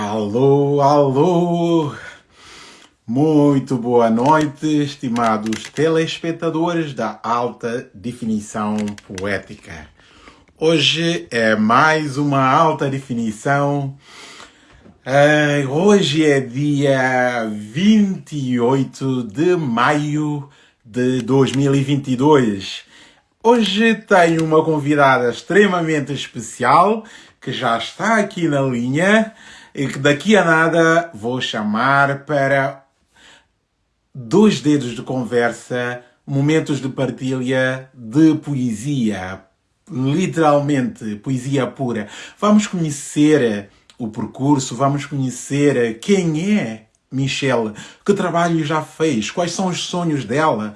Alô, alô! Muito boa noite, estimados telespectadores da Alta Definição Poética. Hoje é mais uma alta definição. É, hoje é dia 28 de maio de 2022. Hoje tenho uma convidada extremamente especial que já está aqui na linha e que daqui a nada vou chamar para dois dedos de conversa, momentos de partilha de poesia, literalmente poesia pura. Vamos conhecer o percurso, vamos conhecer quem é Michelle, que trabalho já fez, quais são os sonhos dela,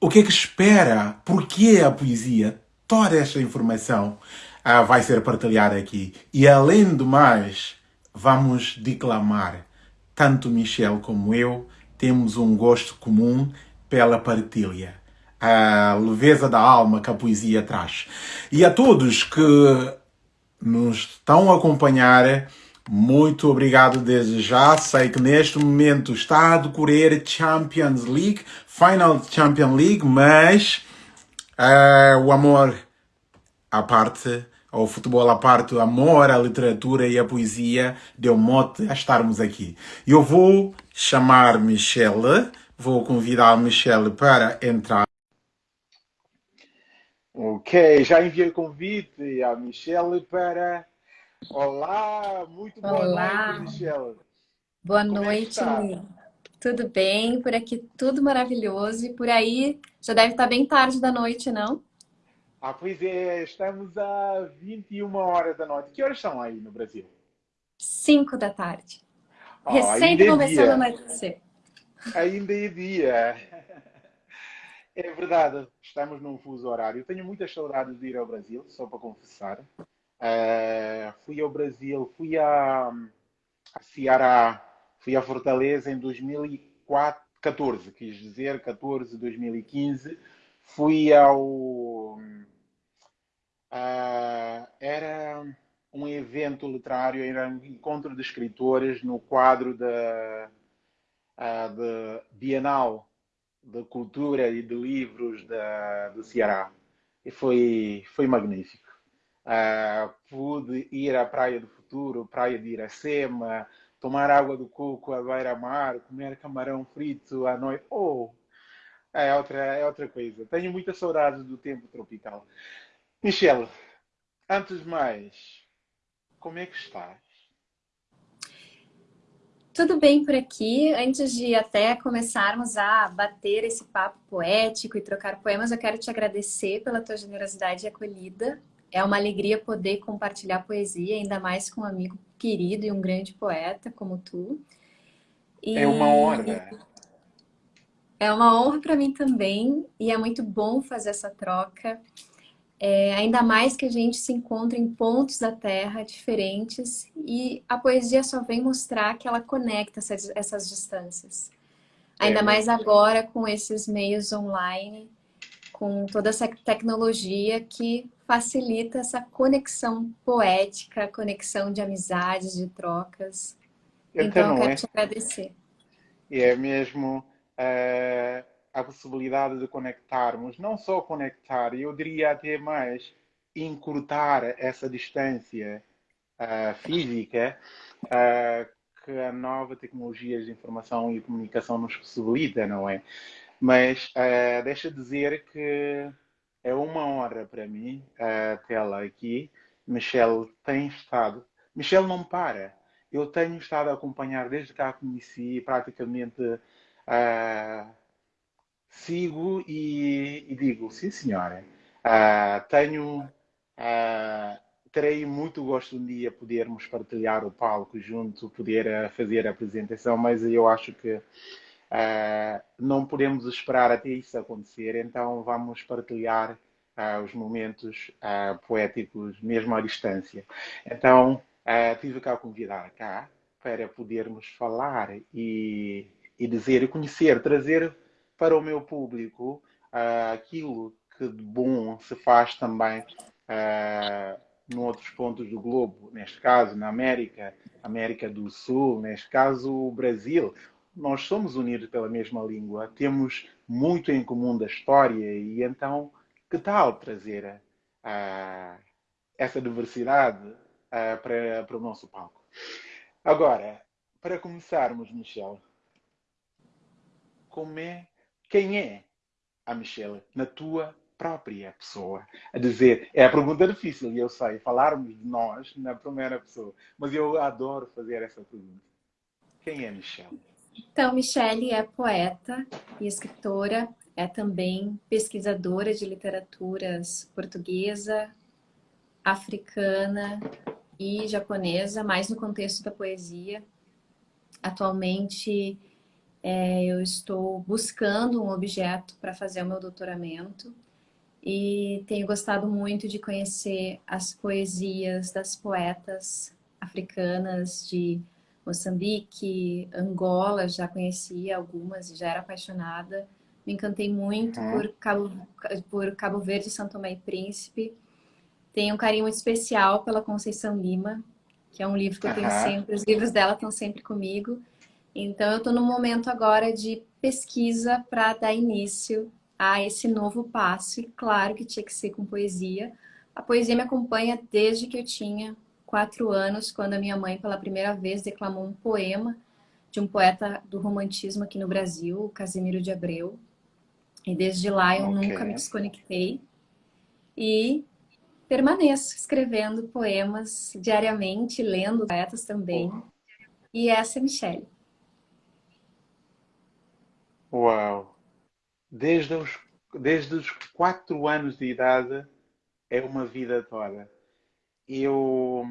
o que é que espera, porquê a poesia, toda esta informação ah, vai ser partilhada aqui. E além do mais, vamos declamar. Tanto Michel como eu temos um gosto comum pela partilha. A leveza da alma que a poesia traz. E a todos que nos estão a acompanhar, muito obrigado desde já. Sei que neste momento está a decorrer Champions League, Final Champions League, mas uh, o amor à parte, ao futebol à parte, o amor à literatura e à poesia deu mote a estarmos aqui. Eu vou chamar Michelle, vou convidar a Michelle para entrar. Ok, já enviei o convite à Michelle para. Olá, muito boa Olá. noite, Michelle. Boa Como é noite, é tudo bem? Por aqui tudo maravilhoso e por aí já deve estar bem tarde da noite, não? Ah, pois é, estamos a 21 horas da noite. Que horas são aí no Brasil? 5 da tarde. Oh, Recém é começando a anoitecer. Ainda é dia. É verdade, estamos num fuso horário. Tenho muitas saudades de ir ao Brasil, só para confessar. Uh, fui ao Brasil, fui a, a Ceará, fui a Fortaleza em 2014, quis dizer 14, 2015. Fui ao Uh, era um evento literário, era um encontro de escritores no quadro da, uh, de Bienal de Cultura e de Livros da, do Ceará. E foi, foi magnífico. Uh, pude ir à Praia do Futuro, Praia de Iracema, tomar água do coco à beira-mar, comer camarão frito à noite. Oh, é outra, é outra coisa. Tenho muitas saudades do tempo tropical. Michelle, antes de mais, como é que estás? Tudo bem por aqui. Antes de até começarmos a bater esse papo poético e trocar poemas, eu quero te agradecer pela tua generosidade e acolhida. É uma alegria poder compartilhar poesia, ainda mais com um amigo querido e um grande poeta como tu. E... É uma honra. É uma honra para mim também e é muito bom fazer essa troca. É, ainda mais que a gente se encontra em pontos da Terra diferentes e a poesia só vem mostrar que ela conecta essas, essas distâncias. Ainda é, mais agora com esses meios online, com toda essa tecnologia que facilita essa conexão poética, conexão de amizades, de trocas. Então, então eu quero é? te agradecer. E é mesmo... Uh a possibilidade de conectarmos, não só conectar, eu diria até mais encurtar essa distância uh, física uh, que a nova tecnologia de informação e comunicação nos possibilita, não é? Mas uh, deixa dizer que é uma honra para mim tê-la aqui. Michelle tem estado. Michelle não para. Eu tenho estado a acompanhar desde que a conheci praticamente. Uh, sigo e, e digo, sim senhora, uh, tenho, uh, terei muito gosto um dia podermos partilhar o palco junto, poder uh, fazer a apresentação, mas eu acho que não podemos esperar até isso acontecer, então vamos partilhar os momentos poéticos mesmo à distância. Então, tive cá a convidar cá para podermos falar e, e dizer e conhecer, trazer para o meu público uh, aquilo que de bom se faz também uh, em outros pontos do globo, neste caso na América, América do Sul, neste caso o Brasil, nós somos unidos pela mesma língua, temos muito em comum da história e então que tal trazer uh, essa diversidade uh, para, para o nosso palco? Agora, para começarmos, Michelle, como é, quem é a Michelle na tua própria pessoa? A dizer, é a pergunta difícil, e eu sei, falarmos de nós na primeira pessoa, mas eu adoro fazer essa pergunta. Quem é Michelle? Então, Michelle é poeta e escritora, é também pesquisadora de literaturas portuguesa, africana e japonesa, mais no contexto da poesia. Atualmente, é, eu estou buscando um objeto para fazer o meu doutoramento e tenho gostado muito de conhecer as poesias das poetas africanas de Moçambique, Angola, já conhecia algumas e já era apaixonada. Me encantei muito uhum. por, Cabo, por Cabo Verde, São Tomé e Príncipe. Tenho um carinho muito especial pela Conceição Lima, que é um livro que eu tenho sempre, os livros dela estão sempre comigo. Então eu estou no momento agora de pesquisa para dar início a esse novo passo. E claro que tinha que ser com poesia. A poesia me acompanha desde que eu tinha quatro anos, quando a minha mãe, pela primeira vez, declamou um poema de um poeta do romantismo aqui no Brasil, Casimiro de Abreu. E desde lá eu okay. nunca me desconectei. E permaneço escrevendo poemas diariamente, lendo poetas também. E essa é Michelle. Uau! Desde os, desde os quatro anos de idade é uma vida toda eu,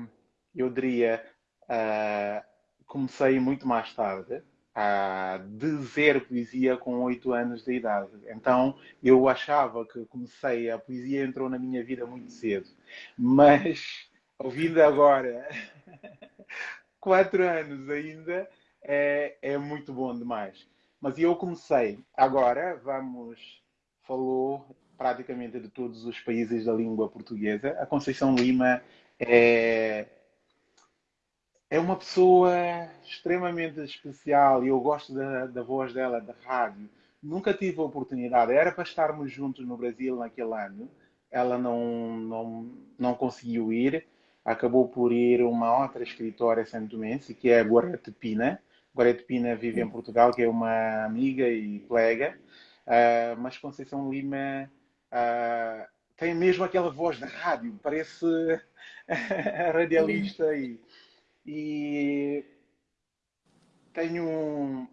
eu diria, uh, comecei muito mais tarde a dizer poesia com oito anos de idade. Então eu achava que comecei, a poesia entrou na minha vida muito cedo. Mas ouvindo agora, quatro anos ainda, é, é muito bom demais. Mas eu comecei, agora vamos, falou praticamente de todos os países da língua portuguesa. A Conceição Lima é, é uma pessoa extremamente especial e eu gosto da, da voz dela, da rádio. Nunca tive a oportunidade, era para estarmos juntos no Brasil naquele ano, ela não, não, não conseguiu ir, acabou por ir uma outra escritora santomense, que é a Gorete Pina. Gorete Pina vive em Portugal, que é uma amiga e colega, uh, mas Conceição Lima uh, tem mesmo aquela voz da rádio, parece radialista e, e tenho um,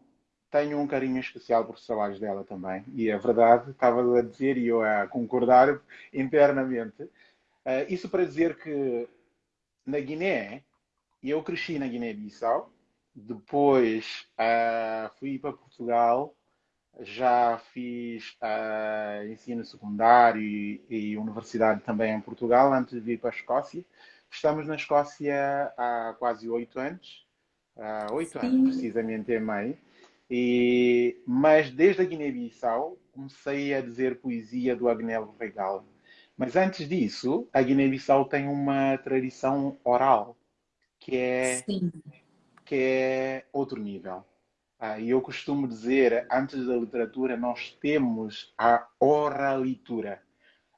tenho um carinho especial por trabalhos dela também. E é verdade, estava a dizer e eu a concordar internamente. Uh, isso para dizer que na Guiné, eu cresci na Guiné-Bissau, depois uh, fui para Portugal já fiz uh, ensino secundário e, e, universidade também em Portugal antes de vir para a Escócia. Estamos na Escócia há quase oito anos, oito anos precisamente em meio. E, mas desde a Guiné-Bissau comecei a dizer poesia do Agnello Regal. Mas antes disso, a Guiné-Bissau tem uma tradição oral que é, que é outro nível. Ah, e eu costumo dizer, antes da literatura, nós temos a oralitura.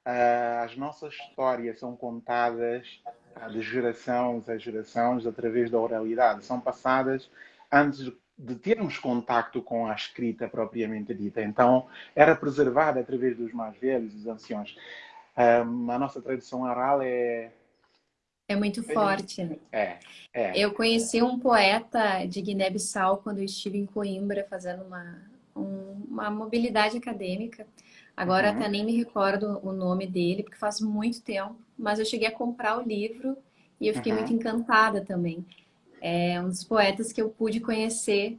Ah, as nossas histórias são contadas ah, de gerações a gerações através da oralidade. São passadas antes de termos contacto com a escrita propriamente dita. Então, era preservada através dos mais velhos, dos anciões. a nossa tradição oral é é muito forte. Né? É, é. Eu conheci um poeta de Guiné-Bissau quando eu estive em Coimbra fazendo uma, um, uma mobilidade acadêmica. Agora uhum. até nem me recordo o nome dele, porque faz muito tempo. Mas eu cheguei a comprar o livro e eu fiquei uhum. muito encantada também. É um dos poetas que eu pude conhecer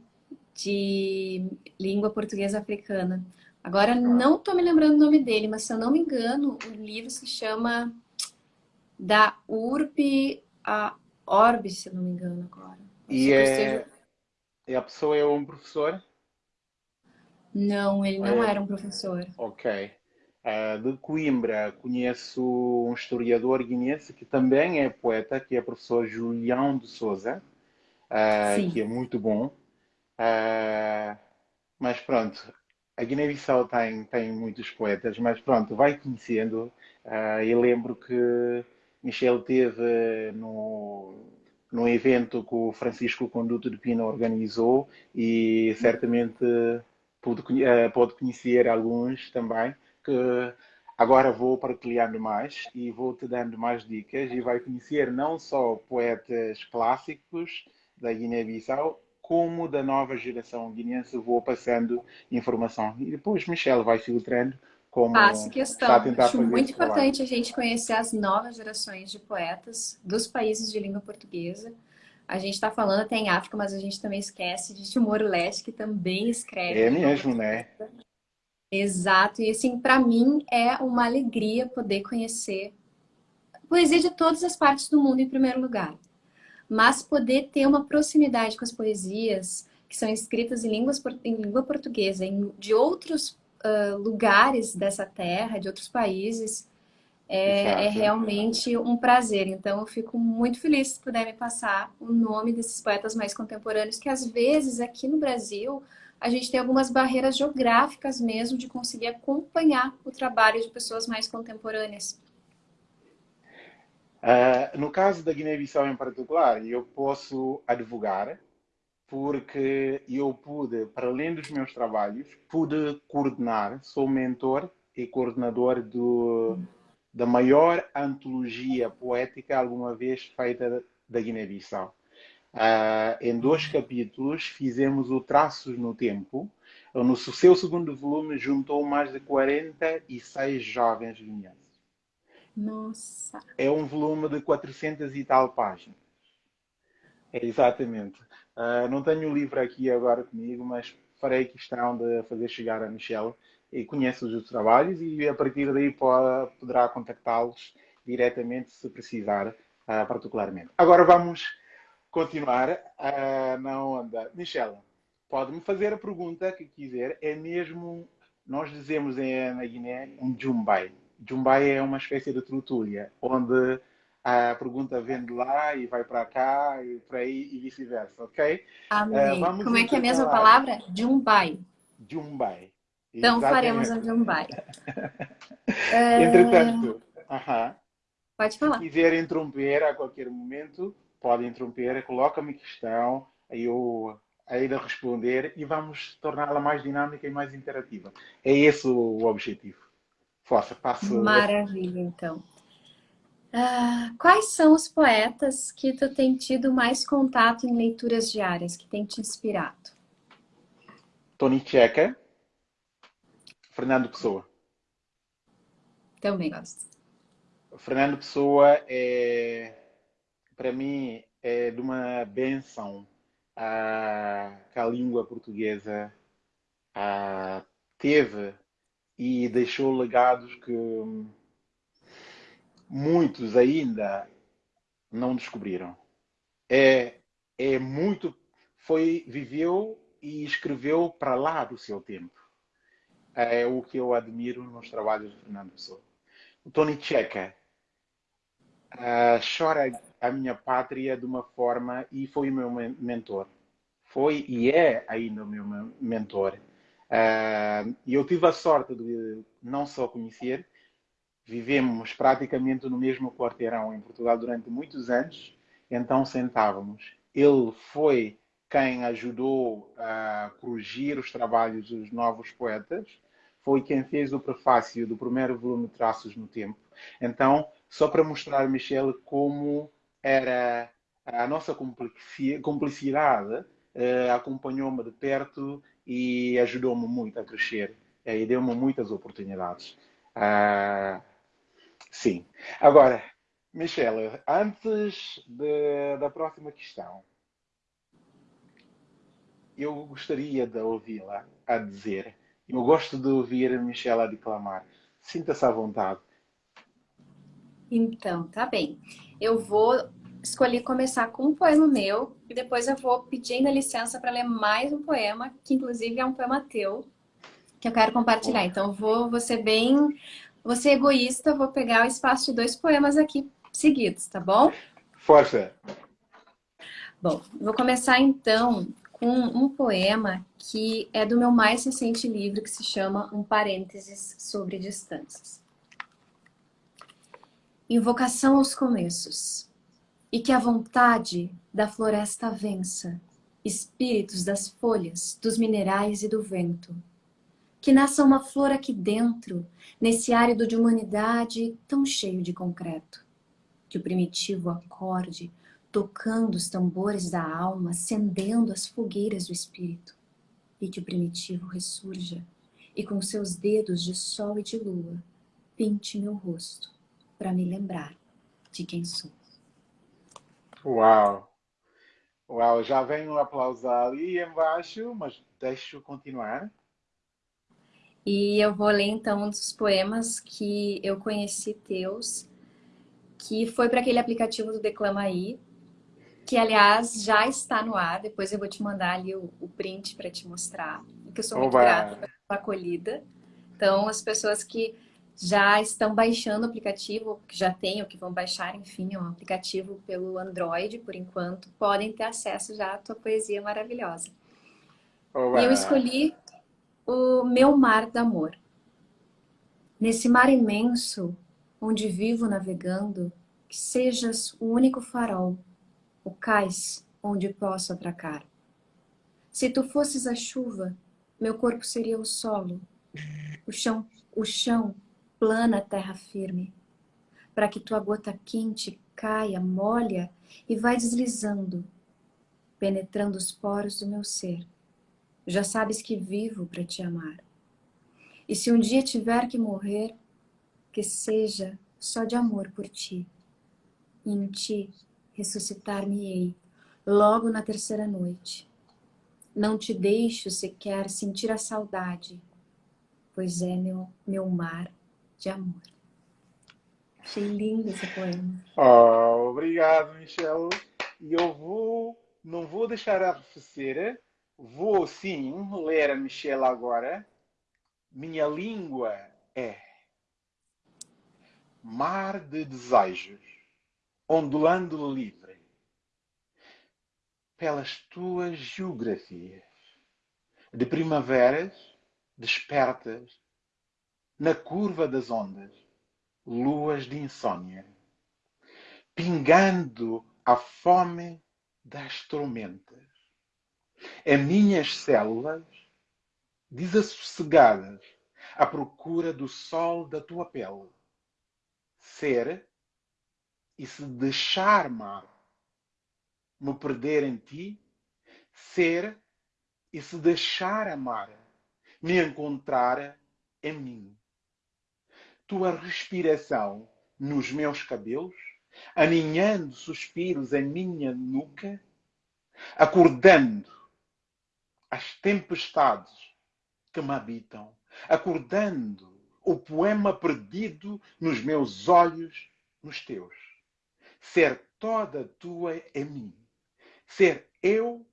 de língua portuguesa africana. Agora não estou me lembrando o nome dele, mas se eu não me engano, o livro se chama da URP a Orb, se não me engano agora. E, é... e a pessoa é um professor? Não, ele não é... era um professor. Ok. Uh, de Coimbra conheço um historiador guinense que também é poeta, que é o professor Julião de Souza, uh, que é muito bom. Uh, mas pronto, a Guiné-Bissau tem, tem muitos poetas, mas pronto, vai conhecendo. eu lembro que Michel teve no, no evento que o Francisco Conduto de Pina organizou e certamente pode, pode conhecer alguns também que agora vou partilhando mais e vou te dando mais dicas e vai conhecer não só poetas clássicos da Guiné-Bissau, como da nova geração guineense vou passando informação. E depois Michelle vai filtrando como Faço questão. Acho muito importante a gente conhecer as novas gerações de poetas dos países de língua portuguesa. A gente está falando até em África, mas a gente também esquece de Timor-Leste, que também escreve. É mesmo, né? Exato, e assim, para mim é uma alegria poder conhecer poesia de todas as partes do mundo em primeiro lugar, mas poder ter uma proximidade com as poesias que são escritas em, línguas, em língua portuguesa, em, de outros uh, lugares dessa terra, de outros países, é, é, realmente um prazer. Então, eu fico muito feliz se puder me passar o nome desses poetas mais contemporâneos, que às vezes aqui no Brasil a gente tem algumas barreiras geográficas mesmo de conseguir acompanhar o trabalho de pessoas mais contemporâneas. Uh, no caso da Guiné-Bissau em particular, eu posso advogar porque eu pude, para além dos meus trabalhos, pude coordenar, sou mentor e coordenador do, da maior antologia poética alguma vez feita da Guiné-Bissau. Uh, em dois capítulos fizemos o Traços no Tempo. No seu segundo volume juntou mais de 46 jovens guineenses. Nossa! É um volume de 400 e tal páginas. É, exatamente. Uh, não tenho o livro aqui agora comigo, mas farei questão de fazer chegar a Michelle e conhece os trabalhos e a partir daí poderá contactá-los diretamente se precisar, uh, particularmente. Agora vamos continuar uh, na onda. Michela, pode-me fazer a pergunta que quiser. É mesmo, nós dizemos em, na Guiné, um jumbai. Jumbai é uma espécie de trutulha, onde a pergunta vem de lá e vai para cá e para aí e vice-versa, ok? Amém. Uh, Como é que é a mesma palavra? Jumbai. Jumbai. Então Exatamente. faremos a Jumbai. Entretanto, uh -huh. pode falar. Se quiser interromper a qualquer momento, pode interromper, coloca-me questão, aí eu aí de responder e vamos torná-la mais dinâmica e mais interativa. É esse o objetivo. Força, passo. Maravilha, então. Uh, quais são os poetas que tu tem tido mais contato em leituras diárias, que tem te inspirado? Tony Checa, Fernando Pessoa. Também gosto. Fernando Pessoa é para mim, é de uma benção a, que a língua portuguesa a, teve e deixou legados que muitos ainda não descobriram. É, é muito, foi, viveu e escreveu para lá do seu tempo. É o que eu admiro nos trabalhos de Fernando Pessoa. O Tony Checa uh, chora a minha pátria de uma forma e foi o meu mentor. Foi e é ainda o meu mentor. Uh, e eu tive a sorte de não só conhecer, vivemos praticamente no mesmo quarteirão em Portugal durante muitos anos, então sentávamos. Ele foi quem ajudou a corrigir os trabalhos dos novos poetas, foi quem fez o prefácio do primeiro volume Traços no Tempo. Então, só para mostrar, Michelle, como era a nossa cumplicidade uh, acompanhou-me de perto e ajudou-me muito a crescer uh, e deu-me muitas oportunidades. Uh, sim. Agora, Michelle, antes de, da próxima questão, eu gostaria de ouvi-la a dizer. Eu gosto de ouvir a Michelle a declamar. Sinta-se à vontade. Então, tá bem. Eu vou escolher começar com um poema meu e depois eu vou pedindo licença para ler mais um poema, que inclusive é um poema teu, que eu quero compartilhar. Então, vou, vou ser bem... Vou ser egoísta, vou pegar o espaço de dois poemas aqui seguidos, tá bom? Força! Bom, vou começar então com um poema que é do meu mais recente livro, que se chama Um Parênteses sobre Distâncias. Invocação aos começos. E que a vontade da floresta vença, espíritos das folhas, dos minerais e do vento. Que nasça uma flor aqui dentro, nesse árido de humanidade tão cheio de concreto. Que o primitivo acorde, tocando os tambores da alma, acendendo as fogueiras do espírito. E que o primitivo ressurja, e com seus dedos de sol e de lua, pinte meu rosto, para me lembrar de quem sou. Uau! Uau, já vem um aplauso ali embaixo, mas deixo continuar. E eu vou ler então um dos poemas que eu conheci teus, que foi para aquele aplicativo do Declama aí, que aliás já está no ar, depois eu vou te mandar ali o, o print para te mostrar, que eu sou muito Oba. grata pela acolhida. Então, as pessoas que já estão baixando o aplicativo, que já têm ou que vão baixar, enfim, um aplicativo pelo Android, por enquanto, podem ter acesso já à tua poesia maravilhosa. Olá. E eu escolhi o Meu Mar d'Amor. Nesse mar imenso, onde vivo navegando, que sejas o único farol, o cais onde posso atracar. Se tu fosses a chuva, meu corpo seria o solo, o chão, o chão plana terra firme, para que tua gota quente caia, molha e vai deslizando, penetrando os poros do meu ser. Já sabes que vivo para te amar. E se um dia tiver que morrer, que seja só de amor por ti. E em ti ressuscitar-me-ei, logo na terceira noite. Não te deixo sequer sentir a saudade, pois é meu, meu mar de amor. Achei lindo esse poema. Oh, obrigado, Michelle. E eu vou, não vou deixar a arrefecer, vou sim ler a Michelle agora. Minha língua é mar de desejos, ondulando livre, pelas tuas geografias, de primaveras despertas na curva das ondas, luas de insônia, pingando a fome das tormentas. As minhas células, desassossegadas, à procura do sol da tua pele. Ser e se deixar mar, me perder em ti, ser e se deixar amar, me encontrar em mim tua respiração nos meus cabelos, aninhando suspiros em minha nuca, acordando as tempestades que me habitam, acordando o poema perdido nos meus olhos, nos teus. Ser toda tua em mim, ser eu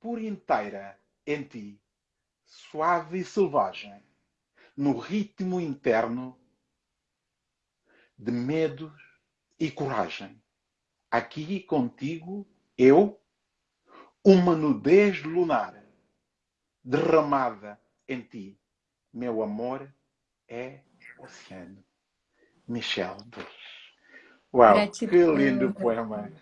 por inteira em ti, suave e selvagem, no ritmo interno de medos e coragem. Aqui contigo, eu, uma nudez lunar derramada em ti. Meu amor é oceano. Michel Bush. Uau, Gratidão. que lindo poema.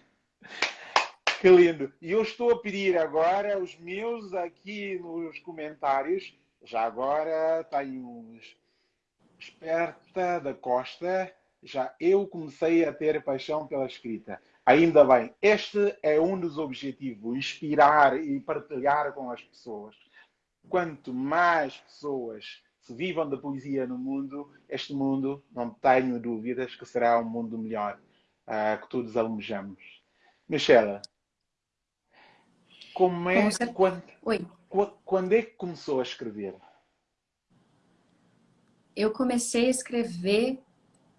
Que lindo. E eu estou a pedir agora os meus aqui nos comentários. Já agora tem uns Esperta da Costa já eu comecei a ter paixão pela escrita. Ainda bem, este é um dos objetivos, inspirar e partilhar com as pessoas. Quanto mais pessoas se vivam da poesia no mundo, este mundo, não tenho dúvidas, que será um mundo melhor, uh, que todos almejamos. Michela, como é, quando, quando é que começou a escrever? Eu comecei a escrever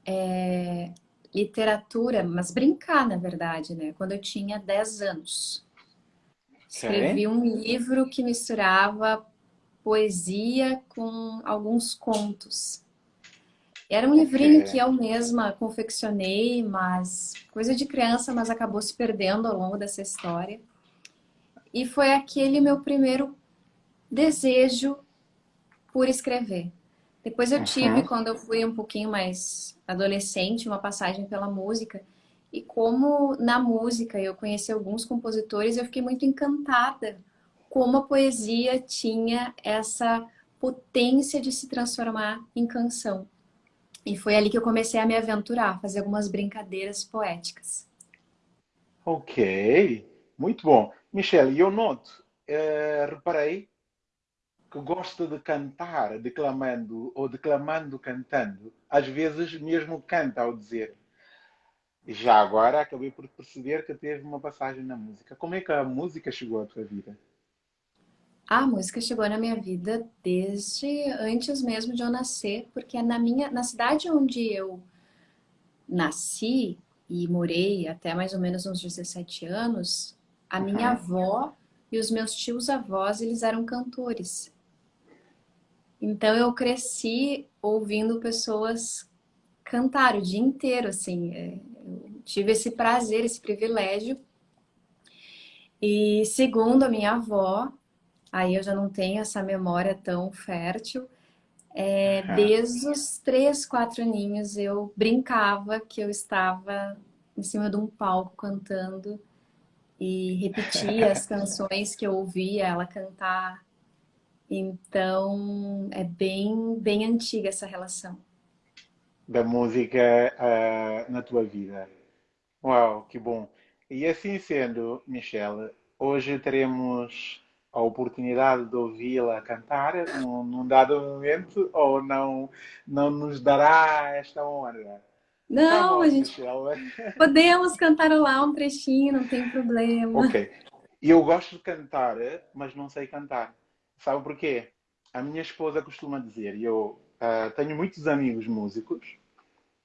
é, literatura, mas brincar, na verdade, né? Quando eu tinha 10 anos. Escrevi um livro que misturava poesia com alguns contos. Era um livrinho que eu mesma confeccionei, mas coisa de criança, mas acabou se perdendo ao longo dessa história. E foi aquele meu primeiro desejo por escrever. Depois eu tive, uhum. quando eu fui um pouquinho mais adolescente, uma passagem pela música. E como na música eu conheci alguns compositores, eu fiquei muito encantada como a poesia tinha essa potência de se transformar em canção. E foi ali que eu comecei a me aventurar, fazer algumas brincadeiras poéticas. Ok, muito bom. Michelle, eu noto, uh, reparei que gosta de cantar declamando ou declamando cantando, às vezes mesmo canta ao dizer. Já agora acabei por perceber que teve uma passagem na música. Como é que a música chegou à tua vida? A música chegou na minha vida desde antes mesmo de eu nascer, porque na minha na cidade onde eu nasci e morei até mais ou menos uns 17 anos, a minha uhum. avó e os meus tios avós, eles eram cantores. Então eu cresci ouvindo pessoas cantar o dia inteiro, assim. É, eu tive esse prazer, esse privilégio. E segundo a minha avó, aí eu já não tenho essa memória tão fértil, é, desde os três, quatro aninhos eu brincava que eu estava em cima de um palco cantando e repetia as canções que eu ouvia ela cantar então, é bem, bem antiga essa relação. Da música uh, na tua vida. Uau, que bom. E assim sendo, Michelle, hoje teremos a oportunidade de ouvi-la cantar num, num, dado momento ou não, não nos dará esta honra? Não, bom, a gente podemos cantarolar um trechinho, não tem problema. Ok. Eu gosto de cantar, mas não sei cantar. Sabe porquê? A minha esposa costuma dizer, e eu uh, tenho muitos amigos músicos,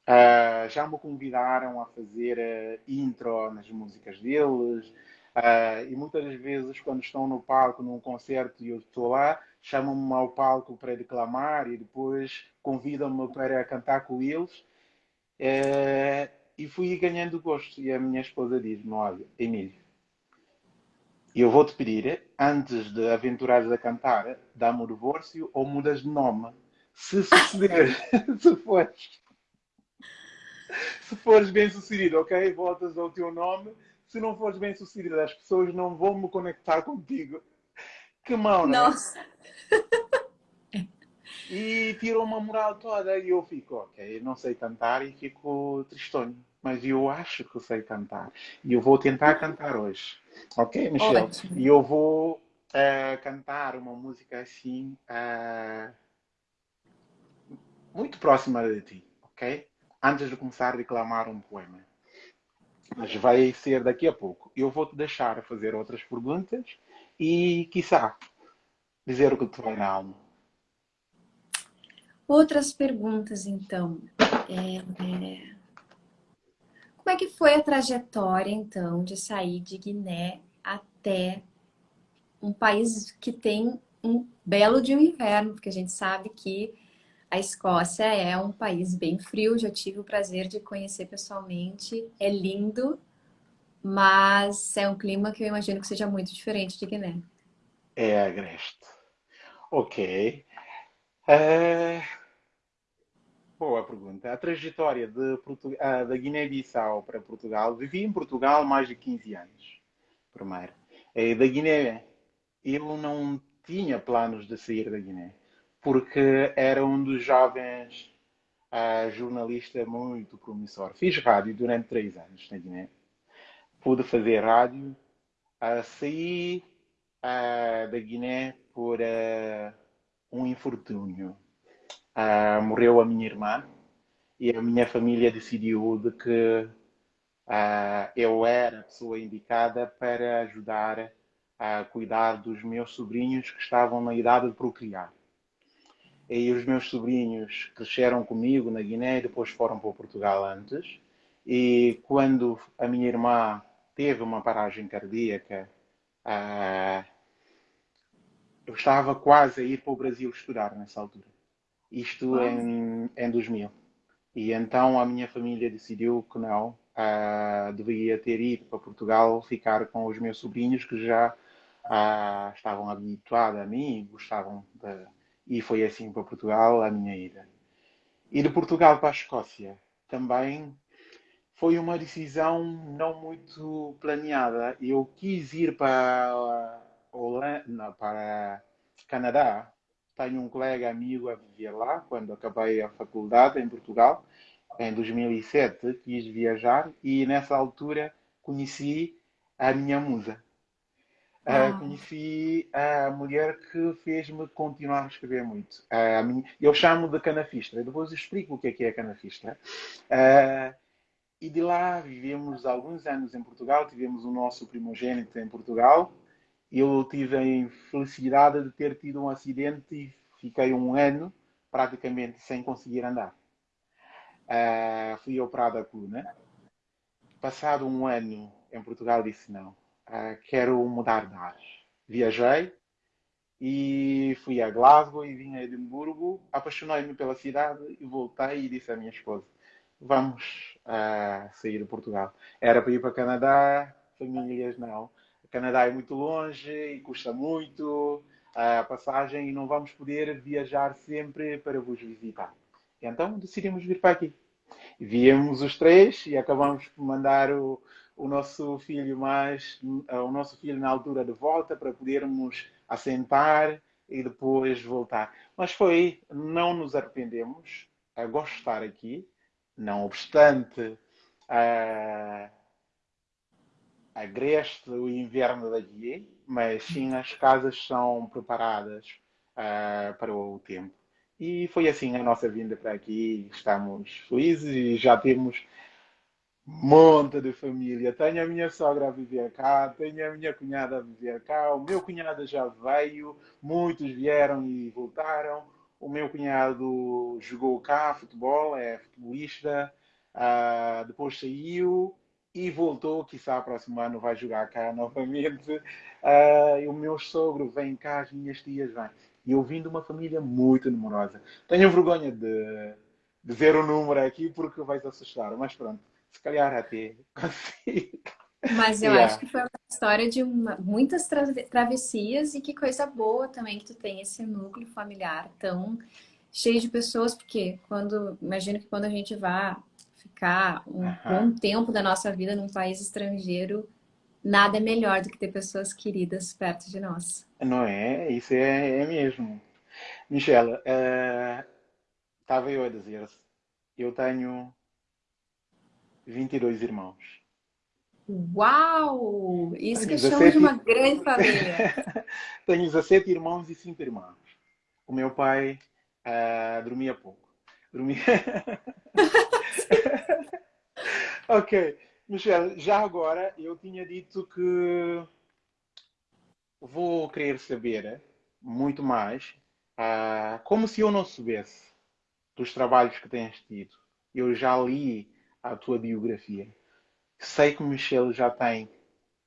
uh, já me convidaram a fazer uh, intro nas músicas deles, e muitas vezes quando estão no palco, num concerto e eu estou lá, chamam-me ao palco para declamar e depois convidam-me para cantar com eles. e fui ganhando gosto. E a minha esposa diz-me, olha, Emílio, eu vou-te pedir, antes de aventurares a cantar, dá-me o divórcio ou mudas de nome. Se suceder, se fores, se fores bem sucedido, ok? Voltas ao teu nome. Se não fores bem sucedido, as pessoas não vão me conectar contigo. Que mão, não é? Nossa! E tirou uma moral toda e eu fico, ok, não sei cantar e fico tristonho. Mas eu acho que sei cantar. E eu vou tentar cantar hoje. Ok, Michelle? E eu vou uh, cantar uma música assim, uh, muito próxima de ti, ok? Antes de começar a declamar um poema. Mas vai ser daqui a pouco. Eu vou te deixar fazer outras perguntas e, quiçá, dizer o que te vai na alma. Outras perguntas, então. É, é... Como é que foi a trajetória, então, de sair de Guiné até um país que tem um belo de um inverno, porque a gente sabe que a Escócia é um país bem frio, já tive o prazer de conhecer pessoalmente, é lindo, mas é um clima que eu imagino que seja muito diferente de Guiné. É agreste. Ok. É... Boa pergunta. A trajetória de. Ah, da Guiné-Bissau para Portugal, vivi em Portugal mais de 15 anos, primeiro. E da Guiné, eu não tinha planos de sair da Guiné, porque era um dos jovens uh, jornalista muito promissor. Fiz rádio durante três anos na Guiné. Pude fazer rádio. Uh, saí uh, da Guiné por uh, um infortúnio morreu a minha irmã e a minha família decidiu de que eu era a pessoa indicada para ajudar a cuidar dos meus sobrinhos que estavam na idade de procriar. E os meus sobrinhos cresceram comigo na Guiné e depois foram para Portugal antes. E quando a minha irmã teve uma paragem cardíaca, uh, eu estava quase a ir para o Brasil estudar nessa altura. Isto em, em 2000. E então a minha família decidiu que não, uh, devia ter ido para Portugal ficar com os meus sobrinhos que já uh, estavam habituados a mim e gostavam de... E foi assim para Portugal a minha ida. E de Portugal para a Escócia também foi uma decisão não muito planeada. Eu quis ir para Holanda, para Canadá. Tenho um colega amigo a viver lá quando acabei a faculdade em Portugal. Em 2007 quis viajar e nessa altura conheci a minha musa. Uh, conheci a mulher que fez-me continuar a escrever muito. Uh, minha... eu chamo de canafistra, depois explico o que é que é canafistra. Uh, e de lá vivemos alguns anos em Portugal, tivemos o nosso primogênito em Portugal. Eu tive a felicidade de ter tido um acidente e fiquei um ano praticamente sem conseguir andar. Fui operado a coluna. Passado um ano em Portugal, disse não, uh, quero mudar de ar. Viajei e fui a Glasgow e vim a Edimburgo. Apaixonei-me pela cidade e voltei e disse à minha esposa: Vamos uh, sair de Portugal. Era para ir para o Canadá, famílias não. O Canadá é muito longe e custa muito a passagem e não vamos poder viajar sempre para vos visitar. Então decidimos vir para aqui. Viemos os três e acabamos por mandar o, o nosso filho mais, o nosso filho na altura de volta para podermos assentar e depois voltar. Mas foi, não nos arrependemos, a gostar aqui, não obstante a, a agreste o inverno daqui, mas sim as casas são preparadas uh, para o tempo. E foi assim a nossa vinda para aqui. Estamos felizes e já temos monte de família. Tenho a minha sogra a viver cá, tenho a minha cunhada a viver cá, o meu cunhado já veio, muitos vieram e voltaram. O meu cunhado jogou cá futebol, é futebolista, uh, depois saiu e voltou, quizá próximo ano vai jogar cá novamente. Uh, e o meu sogro vem cá, as minhas tias vêm. E eu vim de uma família muito numerosa. Tenho vergonha de, ver o número aqui porque vais assustar, mas pronto, até consigo. Mas eu yeah. acho que foi uma história de uma, muitas tra travessias e que coisa boa também que tu tem esse núcleo familiar tão cheio de pessoas, porque quando imagino que quando a gente vai ficar um bom tempo da nossa vida num país estrangeiro, nada é melhor do que ter pessoas queridas perto de nós. Não é? Isso é, é mesmo. Michela, estava uh, eu a dizer eu tenho 22 irmãos. Uau! Isso que 17... de uma grande família. tenho 17 irmãos e 5 irmãos. O meu pai uh, dormia pouco. Dormia... ok. Michelle, já agora eu tinha dito que vou querer saber muito mais, uh, como se eu não soubesse dos trabalhos que tens tido. Eu já li a tua biografia. Sei que Michelle já tem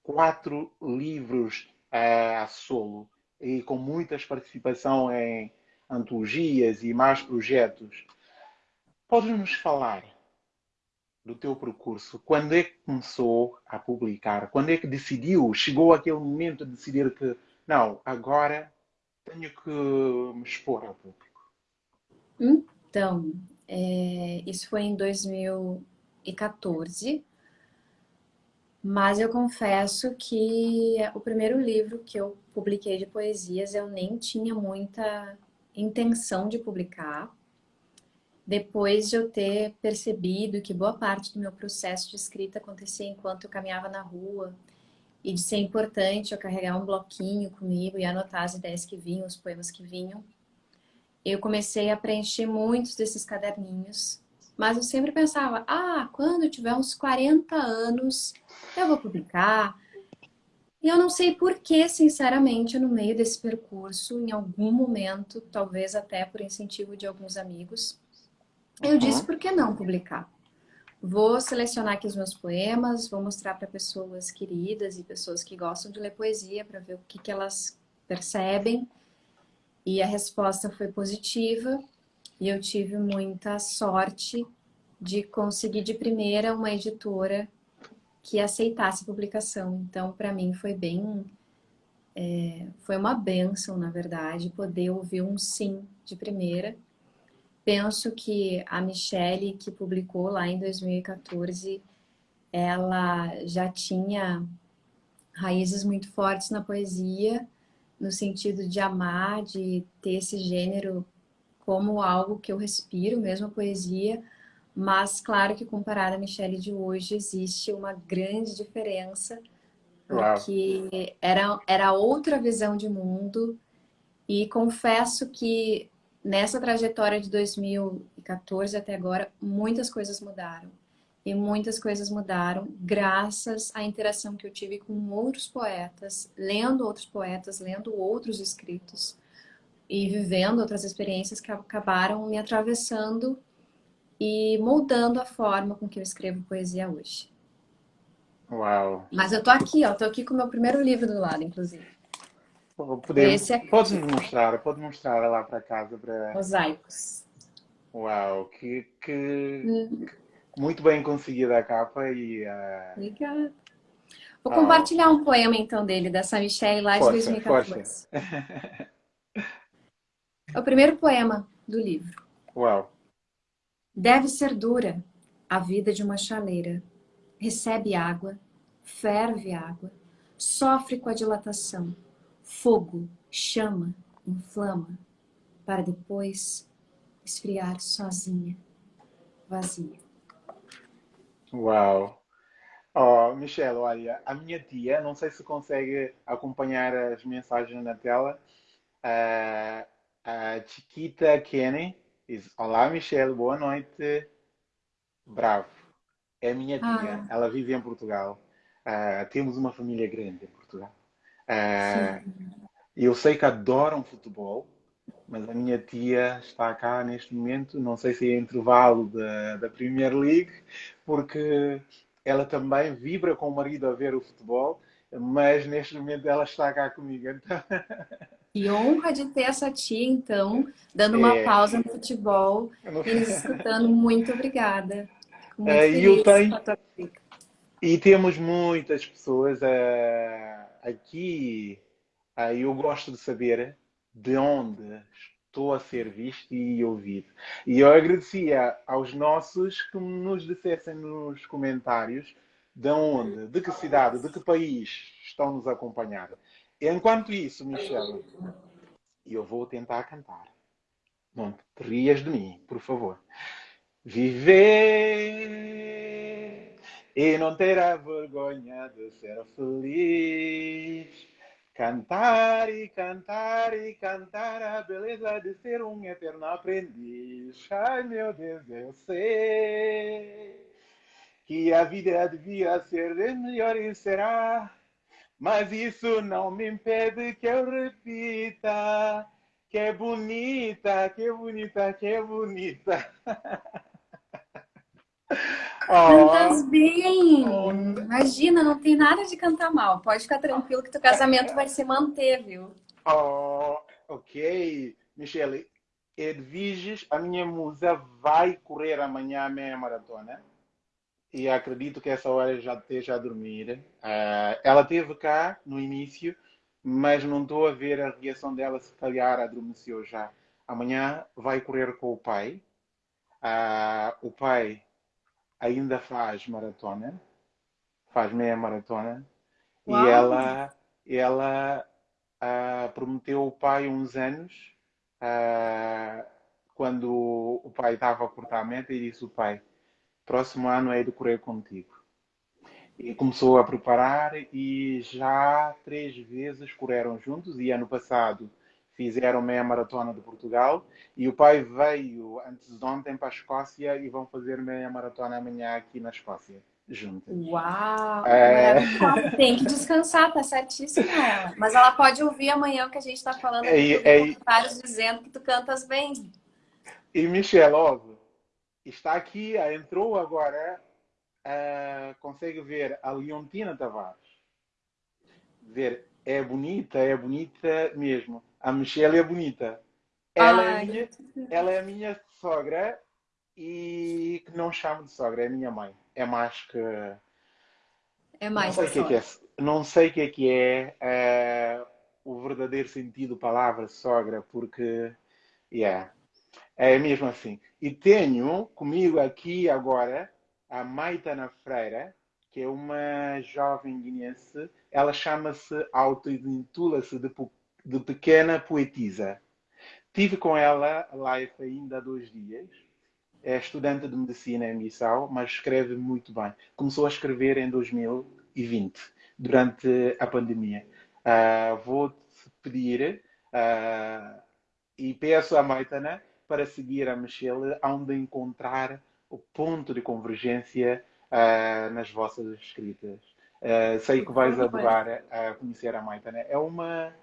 quatro livros uh, a solo e com muitas participação em antologias e mais projetos. Podes nos falar do teu percurso? Quando é que começou a publicar? Quando é que decidiu? Chegou aquele momento de decidir que não, agora tenho que me expor ao público. Então, é, isso foi em 2014, mas eu confesso que o primeiro livro que eu publiquei de poesias eu nem tinha muita intenção de publicar. Depois de eu ter percebido que boa parte do meu processo de escrita acontecia enquanto eu caminhava na rua e de ser importante eu carregar um bloquinho comigo e anotar as ideias que vinham, os poemas que vinham, eu comecei a preencher muitos desses caderninhos, mas eu sempre pensava, ah, quando eu tiver uns 40 anos, eu vou publicar. E eu não sei por que, sinceramente, no meio desse percurso, em algum momento, talvez até por incentivo de alguns amigos, eu disse, por que não publicar? Vou selecionar aqui os meus poemas, vou mostrar para pessoas queridas e pessoas que gostam de ler poesia, para ver o que, que elas percebem. E a resposta foi positiva e eu tive muita sorte de conseguir de primeira uma editora que aceitasse a publicação. Então, para mim, foi bem... É, foi uma benção, na verdade, poder ouvir um sim de primeira. Penso que a Michelle, que publicou lá em 2014, ela já tinha raízes muito fortes na poesia, no sentido de amar, de ter esse gênero como algo que eu respiro, mesmo a poesia, mas claro que comparada a Michelle de hoje, existe uma grande diferença, porque Uau. era, era outra visão de mundo, e confesso que nessa trajetória de 2014 até agora, muitas coisas mudaram. E muitas coisas mudaram graças à interação que eu tive com outros poetas, lendo outros poetas, lendo outros escritos e vivendo outras experiências que acabaram me atravessando e moldando a forma com que eu escrevo poesia hoje. Uau! Mas eu tô aqui, ó, tô aqui com o meu primeiro livro do lado, inclusive. Podemos, Esse Pode mostrar, pode mostrar lá para casa. Para... Mosaicos. Uau, que, que, hum. muito bem conseguida a capa e... Uh... Obrigada. Vou compartilhar um poema então dele, dessa Michelle força, 2014. Força. É o primeiro poema do livro. Uau. Deve ser dura a vida de uma chaleira. Recebe água, ferve água, sofre com a dilatação. Fogo, chama, inflama, para depois esfriar sozinha, vazia. Uau! Oh, Michelle, olha, a minha tia, não sei se consegue acompanhar as mensagens na tela, uh, a Chiquita Kenny diz: Olá, Michelle, boa noite. Bravo. É minha tia, ah. ela vive em Portugal. Uh, temos uma família grande em Portugal. Uh, eu sei que adoram futebol, mas a minha tia está cá neste momento, não sei se é intervalo da, da Premier League, porque ela também vibra com o marido a ver o futebol, mas neste momento ela está cá comigo. Então... Que honra de ter essa tia, então, dando uma é. pausa no futebol e nos escutando. Muito obrigada. Muito é, eu tenho... E temos muitas pessoas uh, aqui. Uh, eu gosto de saber de onde estou a ser visto e ouvido. E eu agradecia aos nossos que nos dissessem nos comentários de onde, de que cidade, de que país estão nos a acompanhar. Enquanto isso, Michelle, eu vou tentar cantar. Não te rias de mim, por favor. Viver e não ter a vergonha de ser feliz. Cantar e cantar e cantar a beleza de ser um eterno aprendiz. Ai meu Deus, eu sei que a vida devia ser melhor e será mas isso não me impede que eu repita que é bonita, que é bonita, que é bonita. Cantas bem! Oh. Imagina, não tem nada de cantar mal. Pode ficar tranquilo que teu casamento vai se manter, viu? Oh, ok. Michele, Edviges, a minha musa vai correr amanhã a meia maratona e acredito que essa hora já esteja a dormir. Uh, ela teve cá no início, mas não estou a ver a reação dela, se calhar adormeceu já. Amanhã vai correr com o pai. Uh, o pai ainda faz maratona, faz meia maratona, Uau. e ela, ela uh, prometeu ao pai uns anos, quando o pai estava a cortar a meta, e disse o pai, próximo ano é de correr contigo. E começou a preparar e já três vezes correram juntos e ano passado fizeram meia maratona de Portugal e o pai veio antes de ontem para a Escócia e vão fazer meia maratona amanhã aqui na Escócia juntas. Uau! É... Tem que descansar, tá certíssima ela. Mas ela pode ouvir amanhã o que a gente está falando aqui é, comentários dizendo que tu cantas bem. E Michelle, óbvio, está aqui, entrou agora, uh, consegue ver a Leontina Tavares. Ver, é bonita, é bonita mesmo. A Michelle é bonita. Ela, é a, minha, ela é a minha sogra e que não chamo de sogra, é a minha mãe. É mais que. É mais não sei o que é, que é Não sei o que é que é uh, o verdadeiro sentido da palavra sogra, porque. Yeah, é mesmo assim. E tenho comigo aqui agora a Maitana Freira, que é uma jovem guinense. Ela chama-se, auto-intitula-se de, de pequena poetisa. Tive com ela live ainda há dois dias. É estudante de medicina em Bissau, mas escreve muito bem. Começou a escrever em 2020, durante a pandemia. Uh, Vou-te pedir uh, e peço à Maitana para seguir a Michelle, onde encontrar o ponto de convergência uh, nas vossas escritas. Uh, sei que vais adorar uh, conhecer a Maitana. É uma,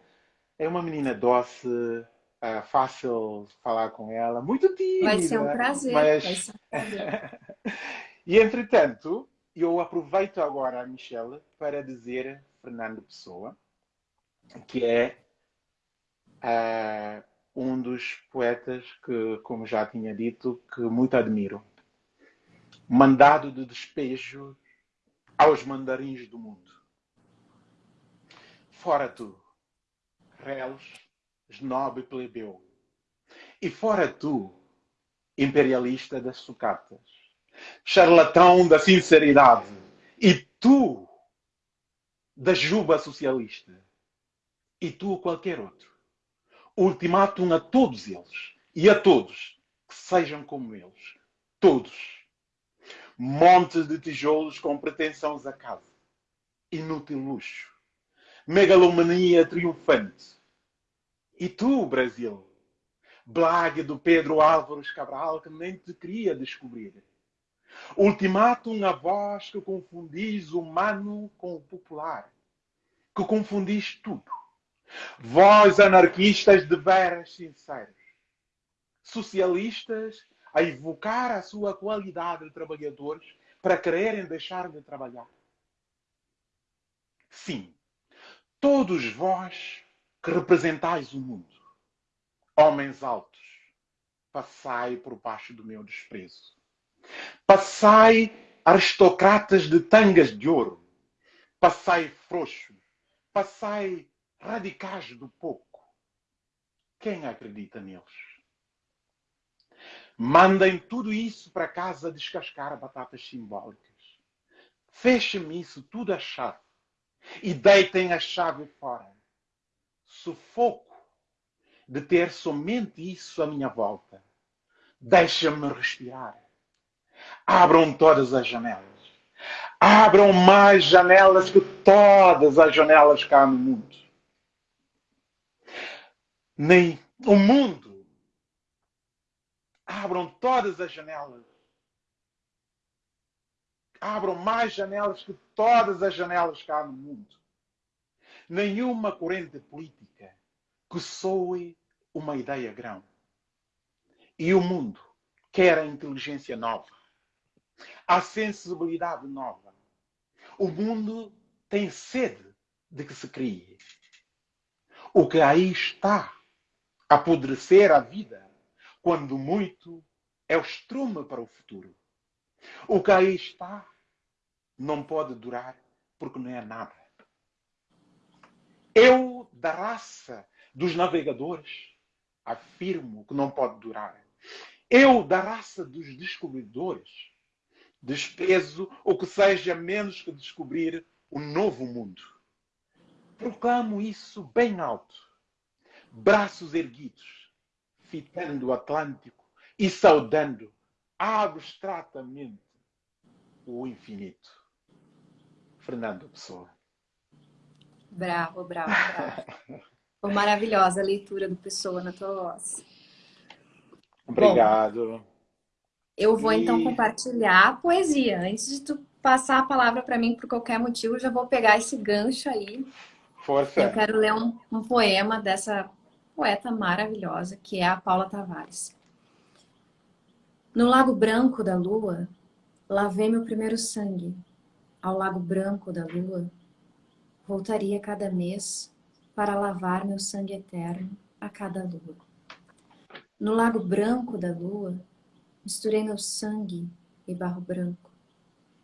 é uma menina doce, uh, fácil falar com ela, muito tímida. Vai ser um prazer. Mas... Ser um prazer. e entretanto, eu aproveito agora a Michelle para dizer Fernando Pessoa, que é um dos poetas que, como já tinha dito, que muito admiro. Mandado de despejo aos mandarins do mundo. Fora tu, réus, snob e plebeu. E fora tu, imperialista das sucatas, charlatão da sinceridade, e tu, da juba socialista, e tu qualquer outro ultimátum a todos eles e a todos que sejam como eles. Todos. Montes de tijolos com pretensões a casa. Inútil luxo. Megalomania triunfante. E tu, Brasil? Blague do Pedro Álvares Cabral que nem te queria descobrir. Ultimátum a voz que confundis o humano com o popular. Que confundis tudo Vós, anarquistas de veras sinceros, socialistas a evocar a sua qualidade de trabalhadores para quererem deixar de trabalhar. Sim, todos vós que representais o mundo, homens altos, passai por baixo do meu desprezo. Passai aristocratas de tangas de ouro. Passai frouxos. Passai radicais do pouco. Quem acredita neles? Mandem tudo isso para casa descascar batatas simbólicas. Fechem isso tudo a chave e deitem a chave fora. Sufoco de ter somente isso à minha volta. Deixa-me respirar. Abram todas as janelas. Abram mais janelas que todas as janelas cá no mundo nem o mundo. Abram todas as janelas. Abram mais janelas que todas as janelas que há no mundo. Nenhuma corrente política que soe uma ideia grão. E o mundo quer a inteligência nova, a sensibilidade nova. O mundo tem sede de que se crie. O que aí está apodrecer a vida, quando muito é o estrume para o futuro. O que aí está não pode durar porque não é nada. Eu, da raça dos navegadores, afirmo que não pode durar. Eu, da raça dos descobridores, desprezo o que seja menos que descobrir o novo mundo. Proclamo isso bem alto braços erguidos, fitando o Atlântico e saudando abstratamente o infinito. Fernando Pessoa. Bravo, bravo, bravo. Foi maravilhosa a leitura do Pessoa na tua voz. Obrigado. Bom, eu vou e... então compartilhar a poesia. Antes de tu passar a palavra para mim por qualquer motivo, eu já vou pegar esse gancho aí. Força. Eu quero ler um, um poema dessa poeta maravilhosa, que é a Paula Tavares. No lago branco da lua, lavei meu primeiro sangue. Ao lago branco da lua, voltaria cada mês para lavar meu sangue eterno a cada lua. No lago branco da lua, misturei meu sangue e barro branco,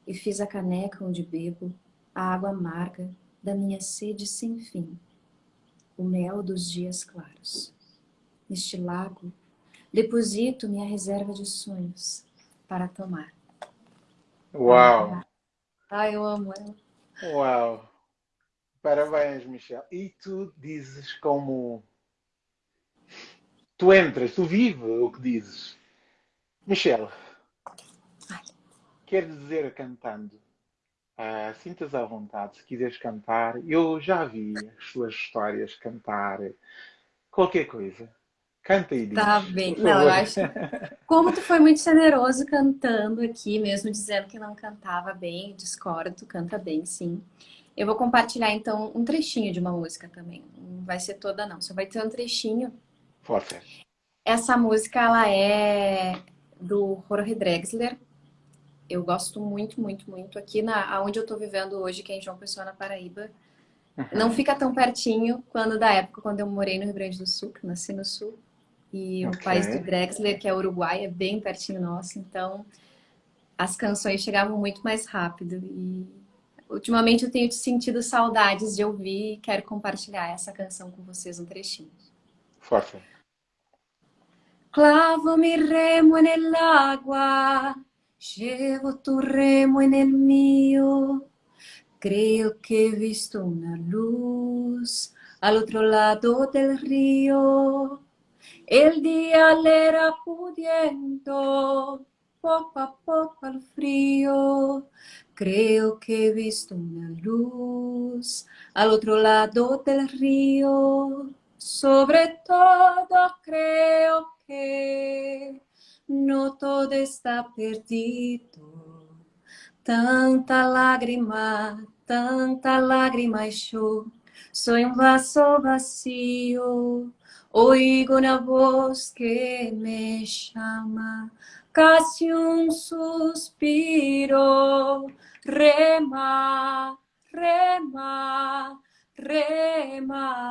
e fiz a caneca onde bebo a água amarga da minha sede sem fim, o mel dos dias claros. Neste lago, deposito minha reserva de sonhos para tomar. Uau! Ai, eu amo ela. Uau! Parabéns, Michel. E tu dizes como... Tu entras, tu vives o que dizes. Michel, quer dizer cantando? Uh, Sintas à vontade, se quiseres cantar. Eu já vi as suas histórias cantar qualquer coisa. Canta e diz. Tá bem. Não, eu acho. Como tu foi muito generoso cantando aqui, mesmo dizendo que não cantava bem, discordo, tu canta bem, sim. Eu vou compartilhar então um trechinho de uma música também. Não vai ser toda não, só vai ter um trechinho. Forte. Essa música ela é do Jorge Drexler. Eu gosto muito, muito, muito. Aqui na onde eu tô vivendo hoje, que é em João Pessoa, na Paraíba. Uhum. Não fica tão pertinho quando da época quando eu morei no Rio Grande do Sul, que nasci no Sul. E okay. o país do Drexler, que é Uruguai, é bem pertinho nosso. Então, as canções chegavam muito mais rápido. E ultimamente eu tenho sentido saudades de ouvir e quero compartilhar essa canção com vocês um trechinho. Força. Clavo mi remo nell'acqua, llevo tu remo nel mio. Creo que he visto una luz al otro lado del río. El día era pudiendo, poco a poco al frío. Creo que he visto una luz al otro lado del río. Sobre todo creo que no todo está perdido. Tanta lágrima, tanta lágrima yo. Soy un vaso vacío Oigo una voz que me llama, casi un suspiro. Rema, rema, rema,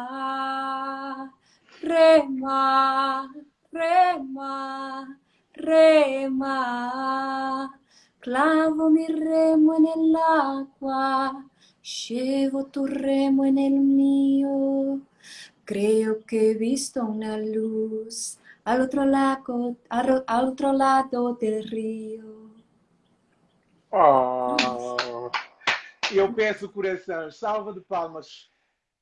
rema, rema, rema. Clavo mi remo en el agua, llevo tu remo en el mío. Creo que visto una luz al otro lado, al, otro lado del rio. Oh, eu peço coração, salva de palmas.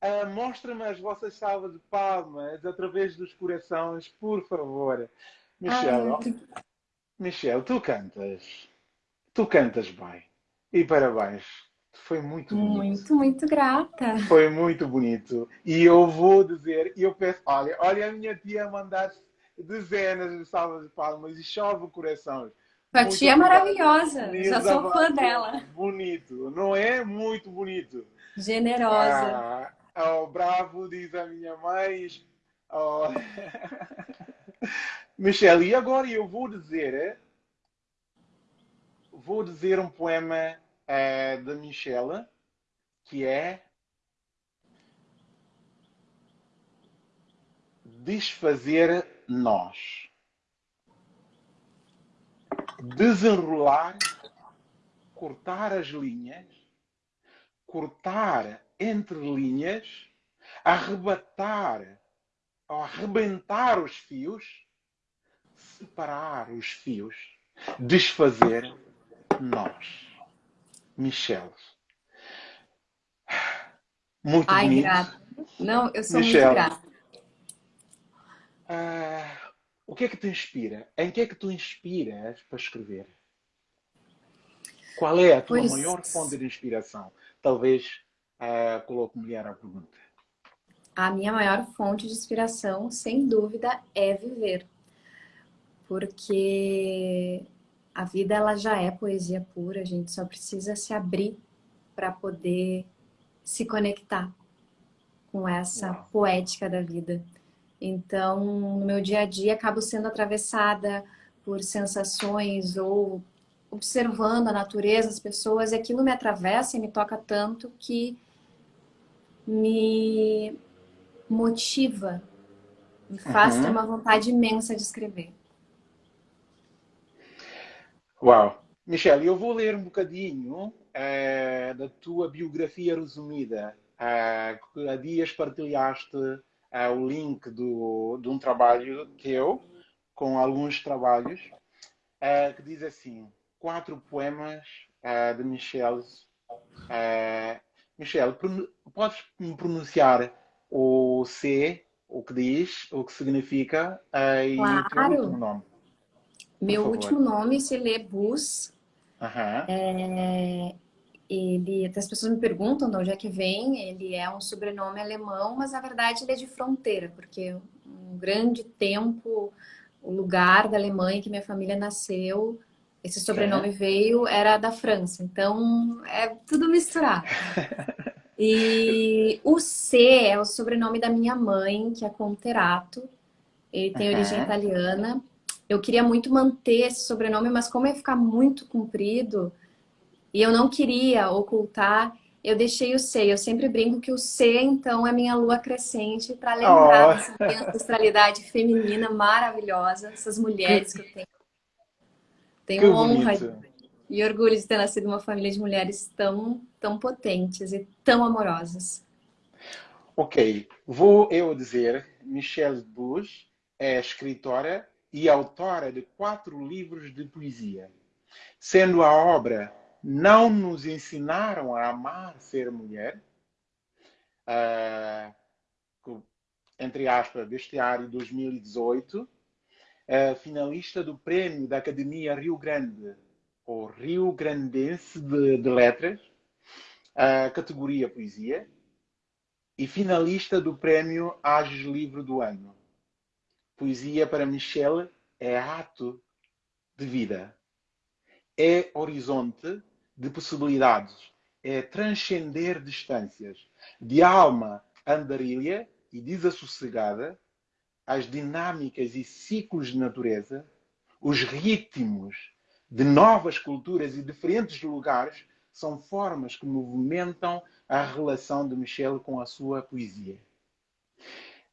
Uh, Mostra-me as vossas salvas de palmas através dos corações, por favor. Michel, ah, Michel, tu cantas. Tu cantas bem. E parabéns. Foi muito bonito. Muito, muito grata. Foi muito bonito. E eu vou dizer, e eu peço, olha, olha a minha tia mandar dezenas de salvas de palmas e chove o coração. A tia é maravilhosa, já sou fã dela. Bonito, não é? Muito bonito. Generosa. Ah, oh, bravo, diz a minha mãe. Oh. Michelle, e agora eu vou dizer, vou dizer um poema é da Michela, que é desfazer nós. Desenrolar, cortar as linhas, cortar entre linhas, arrebatar, arrebentar os fios, separar os fios, desfazer nós. Michelle. Muito Ai, bonito. grata. Não, eu sou Michelle. muito grata. Uh, o que é que te inspira? Em que é que tu inspiras para escrever? Qual é a tua pois... maior fonte de inspiração? Talvez uh, coloque mulher à pergunta. A minha maior fonte de inspiração, sem dúvida, é viver. Porque a vida ela já é poesia pura, a gente só precisa se abrir para poder se conectar com essa Uau. poética da vida. Então, no meu dia a dia, acabo sendo atravessada por sensações ou observando a natureza, as pessoas, e aquilo me atravessa e me toca tanto que me motiva me faz uhum. ter uma vontade imensa de escrever. Uau! Michelle, eu vou ler um bocadinho uh, da tua biografia resumida. Uh, há dias partilhaste uh, o link do, de um trabalho teu, com alguns trabalhos, uh, que diz assim, quatro poemas de Michelle. Michelle, podes me pronunciar o C, o que diz, o que significa, e claro. o teu último nome? Meu último nome se lê Bus. Uhum. É, ele, as pessoas me perguntam de onde é que vem. Ele é um sobrenome alemão, mas na verdade ele é de fronteira, porque um grande tempo, o lugar da Alemanha que minha família nasceu, esse sobrenome é. veio, era da França. Então é tudo misturado. e o C é o sobrenome da minha mãe, que é Conterato. Ele tem uhum. origem italiana eu queria muito manter esse sobrenome, mas como ia ficar muito comprido e eu não queria ocultar, eu deixei o C. Eu sempre brinco que o C, então, é minha lua crescente para lembrar oh. dessa minha ancestralidade feminina maravilhosa, essas mulheres que eu tenho. Tenho que honra e orgulho de ter nascido uma família de mulheres tão, tão potentes e tão amorosas. Ok, vou eu dizer, Michelle Bush é escritora e autora de quatro livros de poesia, sendo a obra Não nos ensinaram a amar ser mulher, uh, entre aspas, bestiário 2018, uh, finalista do Prêmio da Academia Rio Grande, ou Rio Grandense de, de Letras, uh, categoria Poesia, e finalista do Prêmio Ages Livro do Ano. Poesia para Michelle é ato de vida, é horizonte de possibilidades, é transcender distâncias, de alma andarilha e desassossegada, as dinâmicas e ciclos de natureza, os ritmos de novas culturas e diferentes lugares são formas que movimentam a relação de Michel com a sua poesia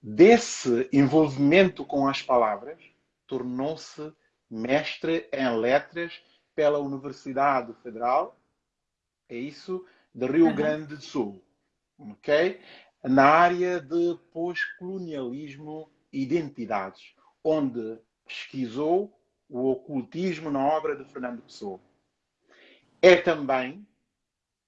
desse envolvimento com as palavras, tornou-se mestre em letras pela Universidade Federal, é isso, de Rio Grande do Sul, ok? Na área de pós-colonialismo e identidades, onde pesquisou o ocultismo na obra de Fernando Pessoa. É também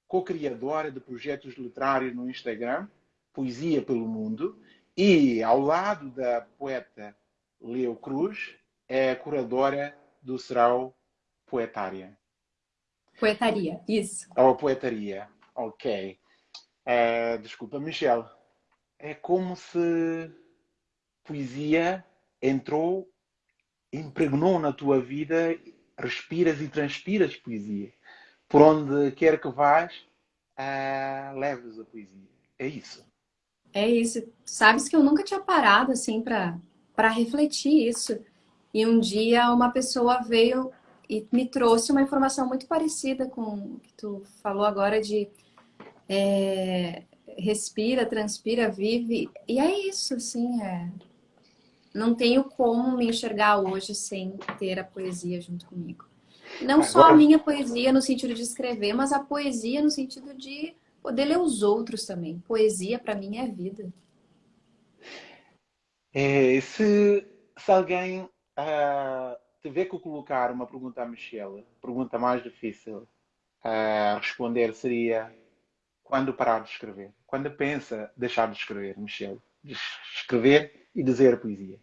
co-criadora de projetos literários no Instagram, Poesia pelo Mundo, e, ao lado da poeta Leo Cruz, é a curadora do Serão Poetária. Poetaria, isso. Ou poetaria, ok. Uh, desculpa, Michelle. É como se poesia entrou, impregnou na tua vida, respiras e transpiras poesia. Por onde quer que vás, uh, leves a poesia. É isso. É isso. Sabes que eu nunca tinha parado assim para refletir isso. E um dia uma pessoa veio e me trouxe uma informação muito parecida com o que tu falou agora de é, respira, transpira, vive. E é isso, assim, é... não tenho como me enxergar hoje sem ter a poesia junto comigo. Não só a minha poesia no sentido de escrever, mas a poesia no sentido de Poder ler os outros também. Poesia, para mim, é vida. É, se, se alguém uh, tiver que colocar uma pergunta à Michelle, pergunta mais difícil a uh, responder seria quando parar de escrever? Quando pensa deixar de escrever, Michelle? De escrever e dizer poesia?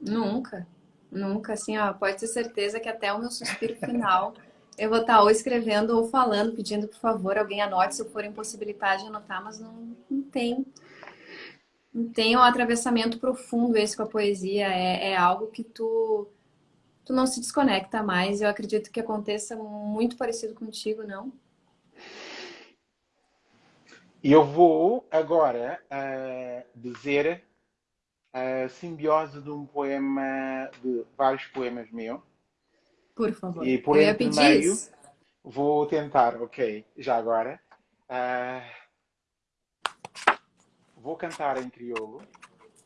Nunca. Nunca, assim, ó, pode ter certeza que até o meu suspiro final eu vou estar ou escrevendo ou falando, pedindo, por favor, alguém anote se eu for impossibilidade de anotar, mas não, não tem. Não tem um atravessamento profundo esse com a poesia. É, é algo que tu, tu não se desconecta mais. Eu acredito que aconteça muito parecido contigo, não? E eu vou agora uh, dizer a simbiose de um poema, de vários poemas meus, por favor. E por Eu entre meio, isso. vou tentar, ok, já agora. Uh, vou cantar em crioulo,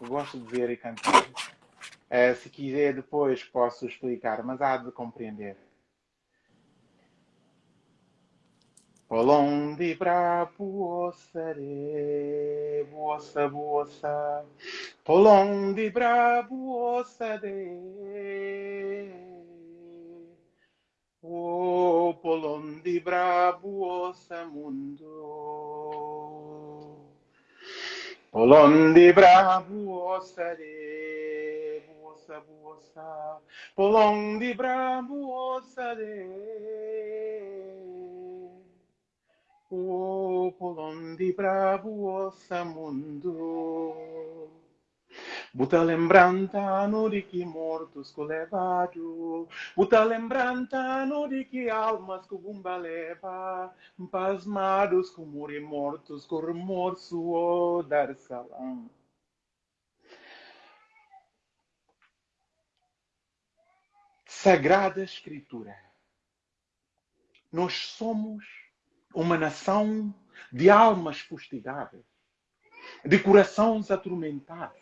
gosto de ver e cantar. Uh, se quiser, depois posso explicar, mas há de compreender. Polondi bravo ossare, buossa buossa, Polondi bravo ossare. O Polondi bravo mundo. Polondi bravo ossare, buossa buossa, Polondi bravo ossare. O Polondi bravo mundo. Buta lembrantano di chi mortos colevado, buta lembrantano di chi almas cu bumba leva, pasmados com muri mortos, com remorso o dar salam. Sagrada Escritura. Nós somos uma nação de almas fustigadas, de corações atormentados,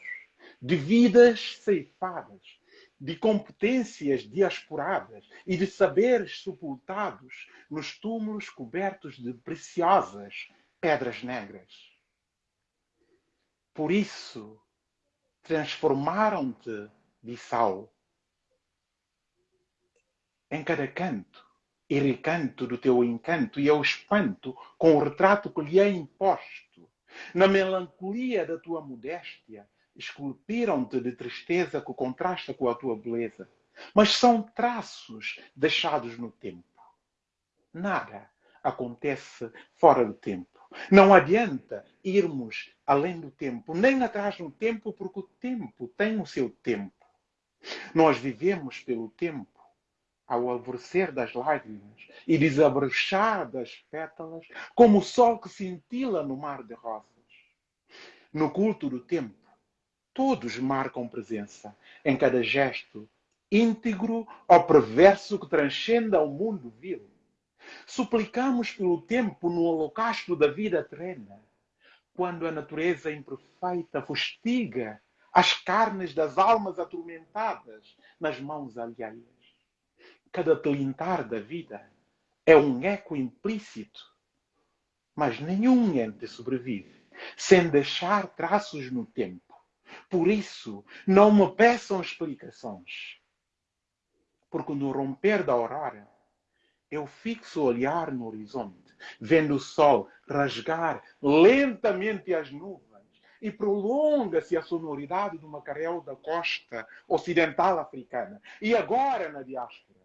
de vidas ceifadas, de competências diasporadas e de saberes sepultados nos túmulos cobertos de preciosas pedras negras. Por isso, transformaram-te, Bissau, em cada canto e recanto do teu encanto e ao espanto com o retrato que lhe é imposto. Na melancolia da tua modéstia, esculpiram-te de tristeza que contrasta com a tua beleza. Mas são traços deixados no tempo. Nada acontece fora do tempo. Não adianta irmos além do tempo, nem atrás do tempo, porque o tempo tem o seu tempo. Nós vivemos pelo tempo ao alvorecer das lágrimas e desabrochar das pétalas, como o sol que cintila no mar de rosas. No culto do tempo, todos marcam presença em cada gesto íntegro ou perverso que transcenda ao mundo vil. Suplicamos pelo tempo no holocausto da vida terrena, quando a natureza imperfeita fustiga as carnes das almas atormentadas nas mãos alheias cada tilintar da vida é um eco implícito. Mas nenhum ente sobrevive sem deixar traços no tempo. Por isso, não me peçam explicações. Porque no romper da aurora, eu fixo o olhar no horizonte, vendo o sol rasgar lentamente as nuvens e prolonga-se a sonoridade do macarel da costa ocidental africana. E agora na diáspora,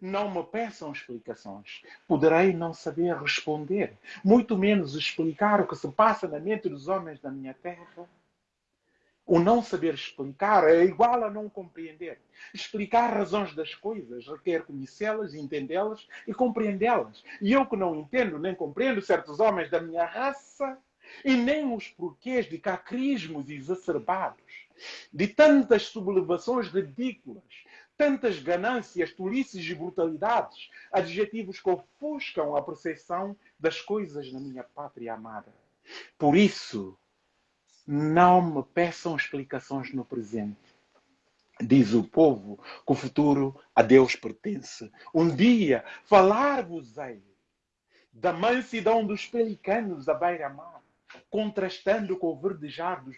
não me peçam explicações. Poderei não saber responder, muito menos explicar o que se passa na mente dos homens da minha terra. O não saber explicar é igual a não compreender. Explicar razões das coisas requer conhecê-las, entendê-las e compreendê-las. E eu que não entendo nem compreendo certos homens da minha raça e nem os porquês de cacrismos exacerbados, de tantas sublevações ridículas, tantas ganâncias, tolices e brutalidades, adjetivos que ofuscam a percepção das coisas na minha pátria amada. Por isso, não me peçam explicações no presente. Diz o povo que o futuro a Deus pertence. Um dia falar-vos-ei da mansidão dos pelicanos à beira-mar, contrastando com o verdejar dos,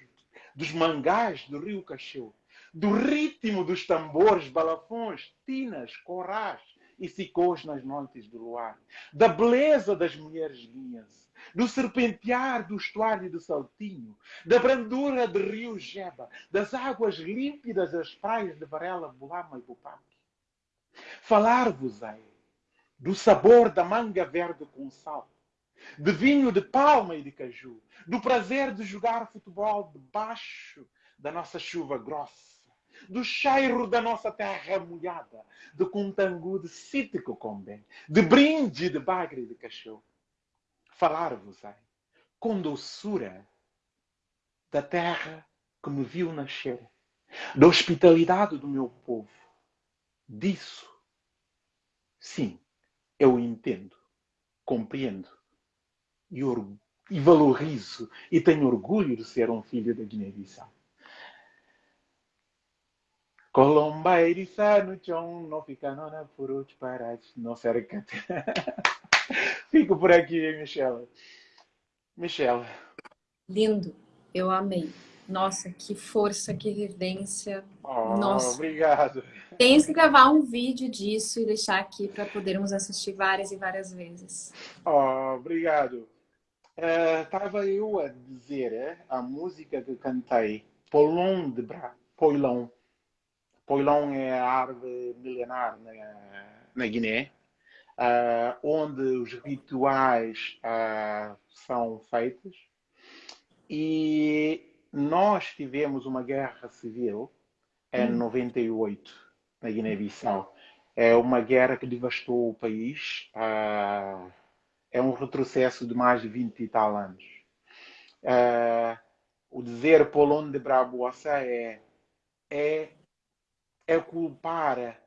dos mangás do rio Cacheu do ritmo dos tambores, balafões, tinas, corrais e sicôs nas noites do luar, da beleza das mulheres guinhas, do serpentear do estuário de Saltinho, da brandura de rio Jeba, das águas límpidas das praias de Varela, Bulama e Bupaque. Falar-vos-ei do sabor da manga verde com sal, de vinho de palma e de caju, do prazer de jogar futebol debaixo da nossa chuva grossa, do cheiro da nossa terra molhada, do contangu de cítrico combe, de brinde de bagre de cachorro. Falar-vos-ei com doçura da terra que me viu nascer, da hospitalidade do meu povo. Disso, sim, eu entendo, compreendo e, e valorizo e tenho orgulho de ser um filho da Guiné-Bissau. Colomba eriçá no chão, não fica nona por outros parados, não cerca. Fico por aqui, Michelle. Michelle. Lindo, eu amei. Nossa, que força, que vivência. Oh, Nossa. Obrigado. Tens que gravar um vídeo disso e deixar aqui para podermos assistir várias e várias vezes. Oh, obrigado. Estava uh, eu a dizer eh, a música que cantei, Polon de Bra, Poilon. Poilon é a árvore milenar na, na Guiné, uh, onde os rituais uh, são feitos. E nós tivemos uma guerra civil em hum. 98 na Guiné-Bissau. É uma guerra que devastou o país. Uh, é um retrocesso de mais de 20 e tal anos. Uh, o dizer Polon de Brabossa é, é, é culpar,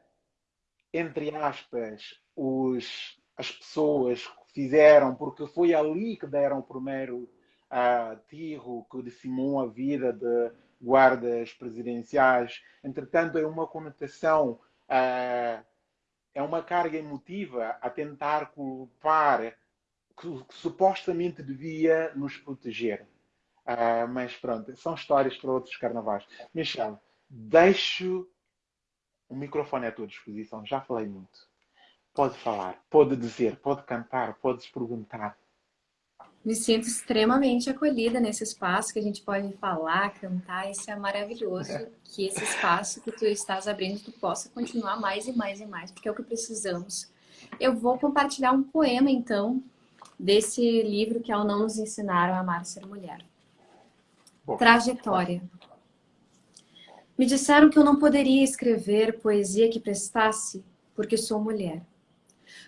entre aspas, os, as pessoas que fizeram, porque foi ali que deram o primeiro uh, tiro que decimou a vida de guardas presidenciais. Entretanto, é uma conotação, uh, é uma carga emotiva a tentar culpar que, que supostamente devia nos proteger. Uh, mas pronto, são histórias para outros carnavais. Michel, deixo o microfone à tua disposição. Já falei muito. Pode falar, pode dizer, pode cantar, podes perguntar. Me sinto extremamente acolhida nesse espaço que a gente pode falar, cantar. Isso é maravilhoso. É. Que esse espaço que tu estás abrindo, tu possa continuar mais e mais e mais, porque é o que precisamos. Eu vou compartilhar um poema, então, desse livro que é o Não Nos Ensinaram a Amar Ser Mulher. Bom, Trajetória. Me disseram que eu não poderia escrever poesia que prestasse porque sou mulher.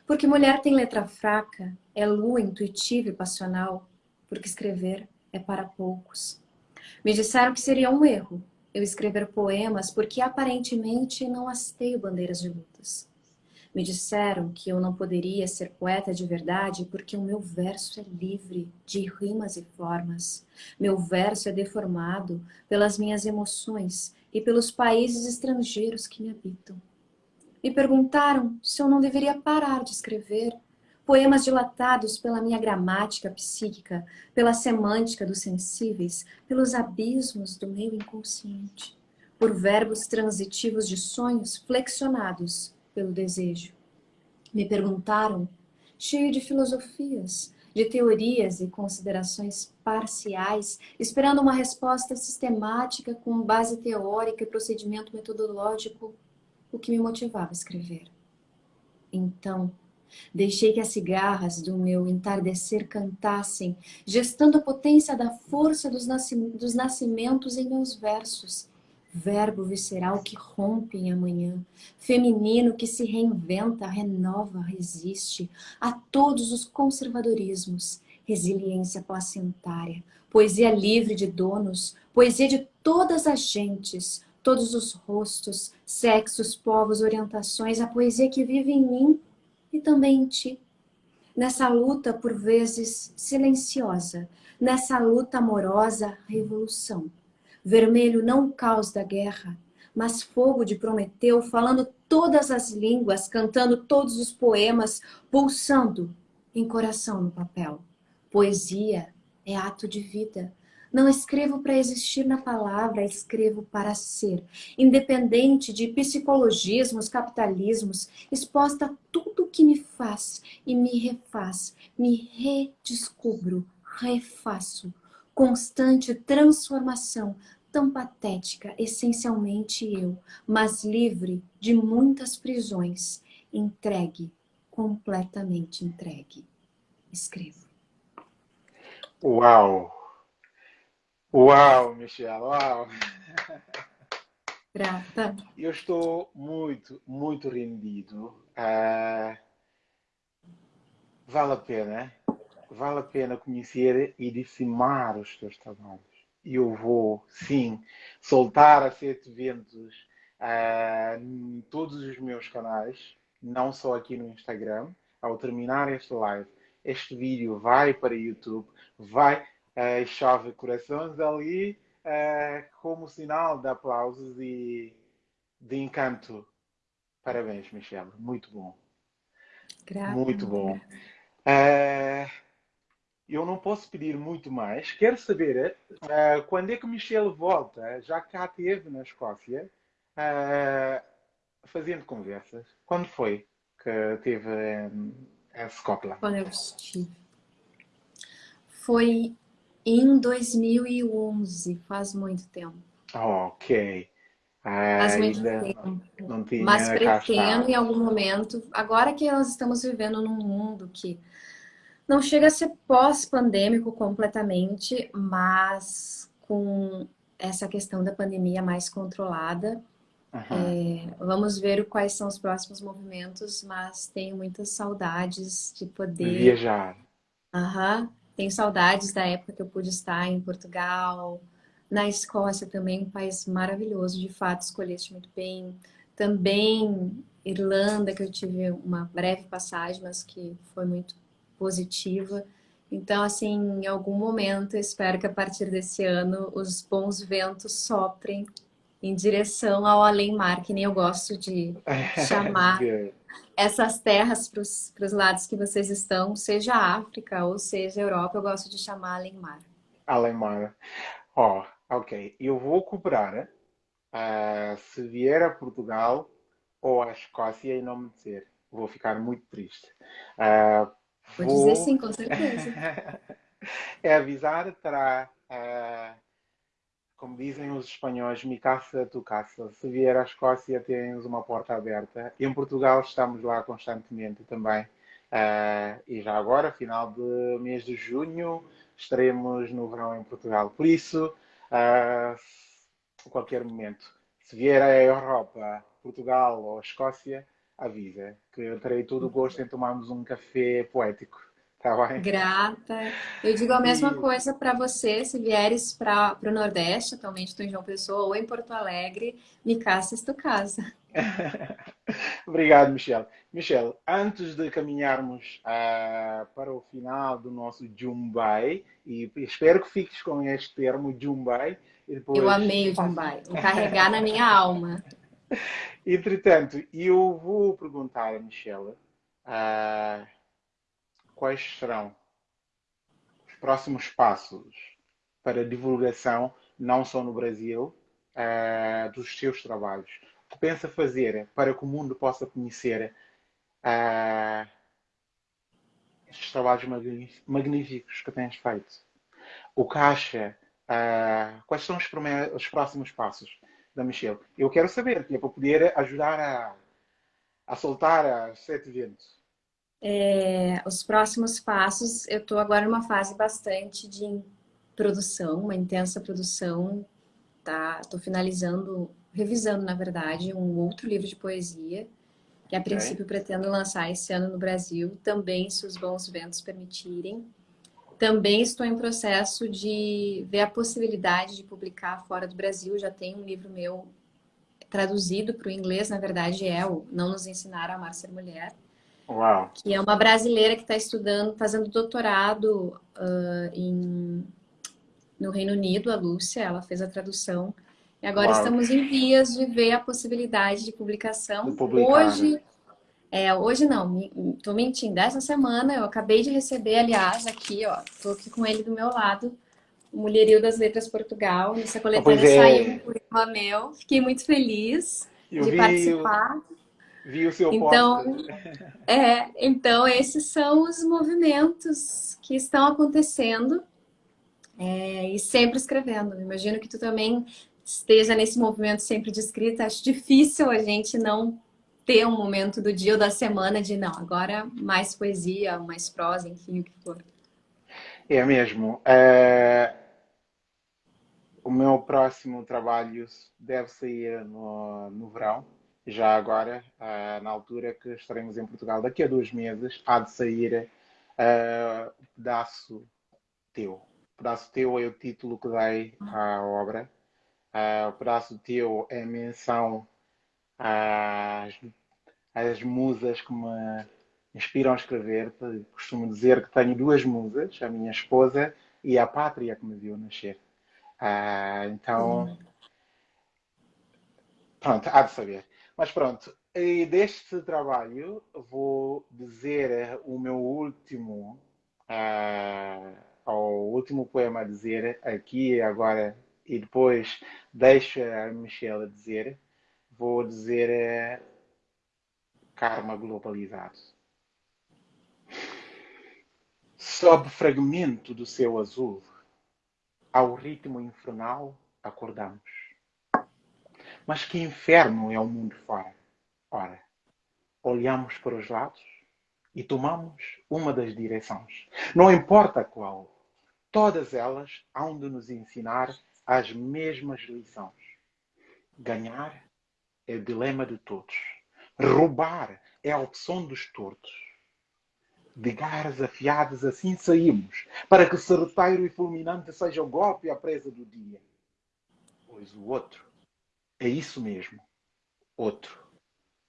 Porque mulher tem letra fraca, é lua intuitiva e passional, porque escrever é para poucos. Me disseram que seria um erro eu escrever poemas porque aparentemente não hasteio bandeiras de lutas. Me disseram que eu não poderia ser poeta de verdade porque o meu verso é livre de rimas e formas. Meu verso é deformado pelas minhas emoções e pelos países estrangeiros que me habitam. Me perguntaram se eu não deveria parar de escrever poemas dilatados pela minha gramática psíquica, pela semântica dos sensíveis, pelos abismos do meu inconsciente, por verbos transitivos de sonhos flexionados pelo desejo. Me perguntaram, cheio de filosofias, de teorias e considerações parciais, esperando uma resposta sistemática com base teórica e procedimento metodológico, o que me motivava a escrever. Então, deixei que as cigarras do meu entardecer cantassem, gestando a potência da força dos nascimentos em meus versos, verbo visceral que rompe em amanhã, feminino que se reinventa, renova, resiste a todos os conservadorismos, resiliência placentária, poesia livre de donos, poesia de todas as gentes, todos os rostos, sexos, povos, orientações, a poesia que vive em mim e também em ti. Nessa luta, por vezes, silenciosa, nessa luta amorosa, revolução Vermelho não o caos da guerra, mas fogo de Prometeu, falando todas as línguas, cantando todos os poemas, pulsando em coração no papel. Poesia é ato de vida. Não escrevo para existir na palavra, escrevo para ser. Independente de psicologismos, capitalismos, exposta a tudo que me faz e me refaz, me redescubro, refaço constante transformação, tão patética, essencialmente eu, mas livre de muitas prisões, entregue, completamente entregue. Escrevo. Uau! Uau, Michelle, uau! Grata. Eu estou muito, muito rendido. Uh, vale a pena vale a pena conhecer e dissimar os teus trabalhos. Eu vou, sim, soltar a sete ventos uh, em todos os meus canais, não só aqui no Instagram. Ao terminar este live, este vídeo vai para YouTube, vai, uh, chove corações ali uh, como sinal de aplausos e de encanto. Parabéns, Michelle. Muito bom. Grata. Muito bom. Uh, eu não posso pedir muito mais. Quero saber uh, quando é que Michelle volta, já que cá esteve na Escócia, uh, fazendo conversas. Quando foi que teve em, em Scotland? Quando eu estive. Foi em 2011, faz muito tempo. Ok. Faz muito tempo. Não tinha Mas pretendo em algum momento, agora que nós estamos vivendo num mundo que não chega a ser pós-pandêmico completamente, mas com essa questão da pandemia mais controlada, uhum. é, vamos ver quais são os próximos movimentos, mas tenho muitas saudades de poder... Viajar. Uhum. Tenho saudades da época que eu pude estar em Portugal, na Escócia também, um país maravilhoso, de fato, escolheste muito bem. Também Irlanda, que eu tive uma breve passagem, mas que foi muito positiva. Então, assim, em algum momento, espero que a partir desse ano os bons ventos soprem em direção ao além-mar, que nem eu gosto de chamar essas terras para os lados que vocês estão, seja África ou seja Europa, eu gosto de chamar além-mar. Além-mar. Ó, oh, Ok, eu vou cobrar uh, se vier a Portugal ou à Escócia e não me dizer. Vou ficar muito triste. Uh, vou... vou dizer sim, com certeza. é avisar, terá, uh, como dizem os espanhóis, mi casa, tu casa. Se vier à Escócia, tens uma porta aberta. Em Portugal estamos lá constantemente também. Uh, e já agora, final de mês de junho, estaremos no verão em Portugal. Por isso, a qualquer momento. Se vier à Europa, Portugal ou Escócia, avisa, que eu terei todo o gosto em tomarmos um café poético. Tá bem? Grata. Eu digo a mesma e... coisa para você, se vieres para o Nordeste, atualmente estou em João Pessoa, ou em Porto Alegre, me caças tu casa. Obrigado, Michel. Michel, antes de caminharmos uh, para o final do nosso Jumbai, e espero que fiques com este termo Jumbai. Depois... Eu amei o Jumbai, vou carregar na minha alma. Entretanto, eu vou perguntar a Michelle uh, quais serão os próximos passos para divulgação, não só no Brasil, uh, dos seus trabalhos que pensa fazer para que o mundo possa conhecer uh, estes trabalhos magníficos que tens feito? O que acha? Quais são os, os, próximos passos da Michelle? Eu quero saber, que é para poder ajudar a, a soltar a sete ventos. É, os próximos passos, eu estou agora numa fase bastante de produção, uma intensa produção. Tá? Estou finalizando revisando, na verdade, um outro livro de poesia, que a princípio pretendo lançar esse ano no Brasil, também se os bons ventos permitirem. Também estou em processo de ver a possibilidade de publicar fora do Brasil. Já tem um livro meu traduzido para o inglês, na verdade é o Não Nos Ensinaram a Amar Ser Mulher. Uau. Que é uma brasileira que está estudando, fazendo doutorado uh, em, no Reino Unido, a Lúcia, ela fez a tradução e agora Uau. estamos em vias de ver a possibilidade de publicação. De hoje, né? É, hoje não, estou mentindo. Essa semana eu acabei de receber, aliás, aqui, ó, estou aqui com ele do meu lado, o Mulherio das Letras Portugal. Nessa coletânea é. saiu um poema meu. Fiquei muito feliz eu de vi, participar. Vi o seu então, é, então, esses são os movimentos que estão acontecendo é, e sempre escrevendo. Imagino que tu também esteja nesse movimento sempre de escrita, acho difícil a gente não ter um momento do dia ou da semana de não, agora mais poesia, mais prosa, enfim, o que for. É mesmo. É... O meu próximo trabalho deve sair no, no verão, já agora, uh, na altura que estaremos em Portugal, daqui a dois meses, há de sair uh, o Pedaço Teu. O Pedaço Teu é o título que dei à obra Uh, o pedaço teu é menção às, às musas que me inspiram a escrever. Costumo dizer que tenho duas musas, a minha esposa e a pátria que me viu nascer. Uh, então, Pronto, há de saber. Mas pronto, e deste trabalho vou dizer o meu último, uh, o último poema a dizer aqui agora e depois deixo a Michelle dizer. Vou dizer uh, karma globalizado. Sob fragmento do céu azul, ao ritmo infernal acordamos. Mas que inferno é o mundo fora? Ora, olhamos para os lados e tomamos uma das direções. Não importa qual, todas elas hão de nos ensinar as mesmas lições. Ganhar é o dilema de todos. Roubar é a opção dos tortos. De garras afiadas assim saímos, para que certeiro e fulminante seja o golpe e a presa do dia. Pois o outro é isso mesmo. Outro.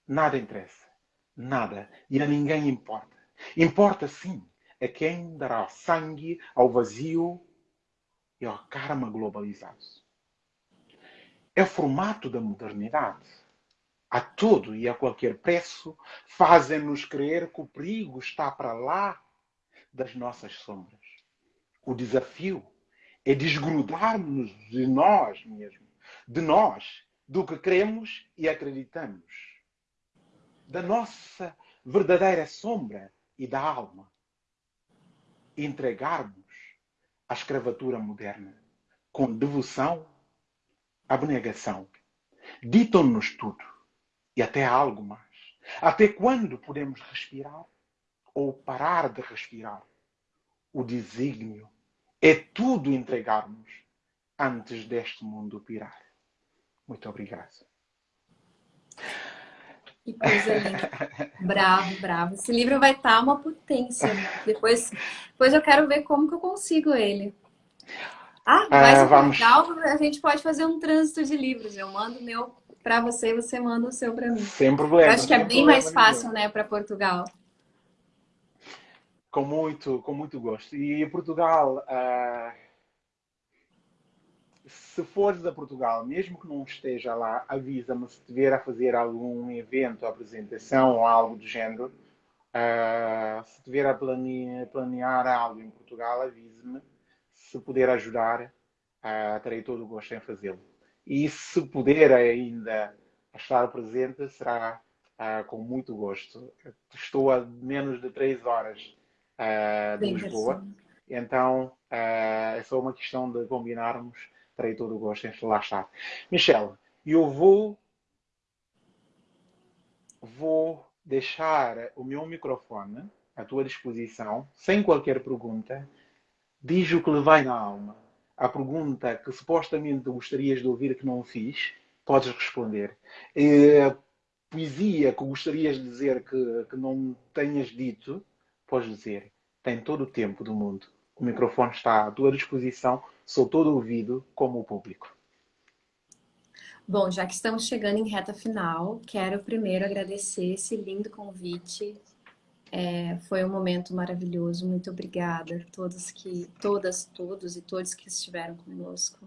Nada interessa. Nada. E a ninguém importa. Importa sim a quem dará sangue ao vazio e ao karma globalizado. É o formato da modernidade. A todo e a qualquer preço fazem-nos crer que o perigo está para lá das nossas sombras. O desafio é desgrudar-nos de nós mesmos, de nós, do que cremos e acreditamos da nossa verdadeira sombra e da alma. Entregarmos a escravatura moderna com devoção, abnegação. Ditam-nos tudo e até algo mais. Até quando podemos respirar ou parar de respirar? O desígnio é tudo entregarmos antes deste mundo pirar. Muito obrigado. Que coisa linda. bravo, bravo. Esse livro vai estar uma potência. Depois, depois eu quero ver como que eu consigo ele. Ah, mas é, vamos... Portugal, a gente pode fazer um trânsito de livros. Eu mando meu para você você manda o seu para mim. Sem problema. Eu acho que é bem mais fácil, né, para Portugal. Com muito, com muito gosto. E Portugal, uh se fores a Portugal, mesmo que não esteja lá, avisa-me se tiver a fazer algum evento, apresentação ou algo do género. Uh, se tiver a planear, planear, algo em Portugal, avise-me. Se puder ajudar, uh, terei todo o gosto em fazê-lo. E se puder ainda estar presente, será uh, com muito gosto. Estou a menos de três horas de Lisboa, então é só uma questão de combinarmos terei todo o gosto em lá estar. Michelle, eu vou, vou deixar o meu microfone à tua disposição, sem qualquer pergunta. Diz o que lhe vai na alma. A pergunta que supostamente gostarias de ouvir que não fiz, podes responder. A poesia que gostarias de dizer que, que não tenhas dito, podes dizer. Tem todo o tempo do mundo. O microfone está à tua disposição Sou todo ouvido como o público. Bom, já que estamos chegando em reta final, quero primeiro agradecer esse lindo convite. É, foi um momento maravilhoso. Muito obrigada a todos que, todas, todos e todos que estiveram conosco.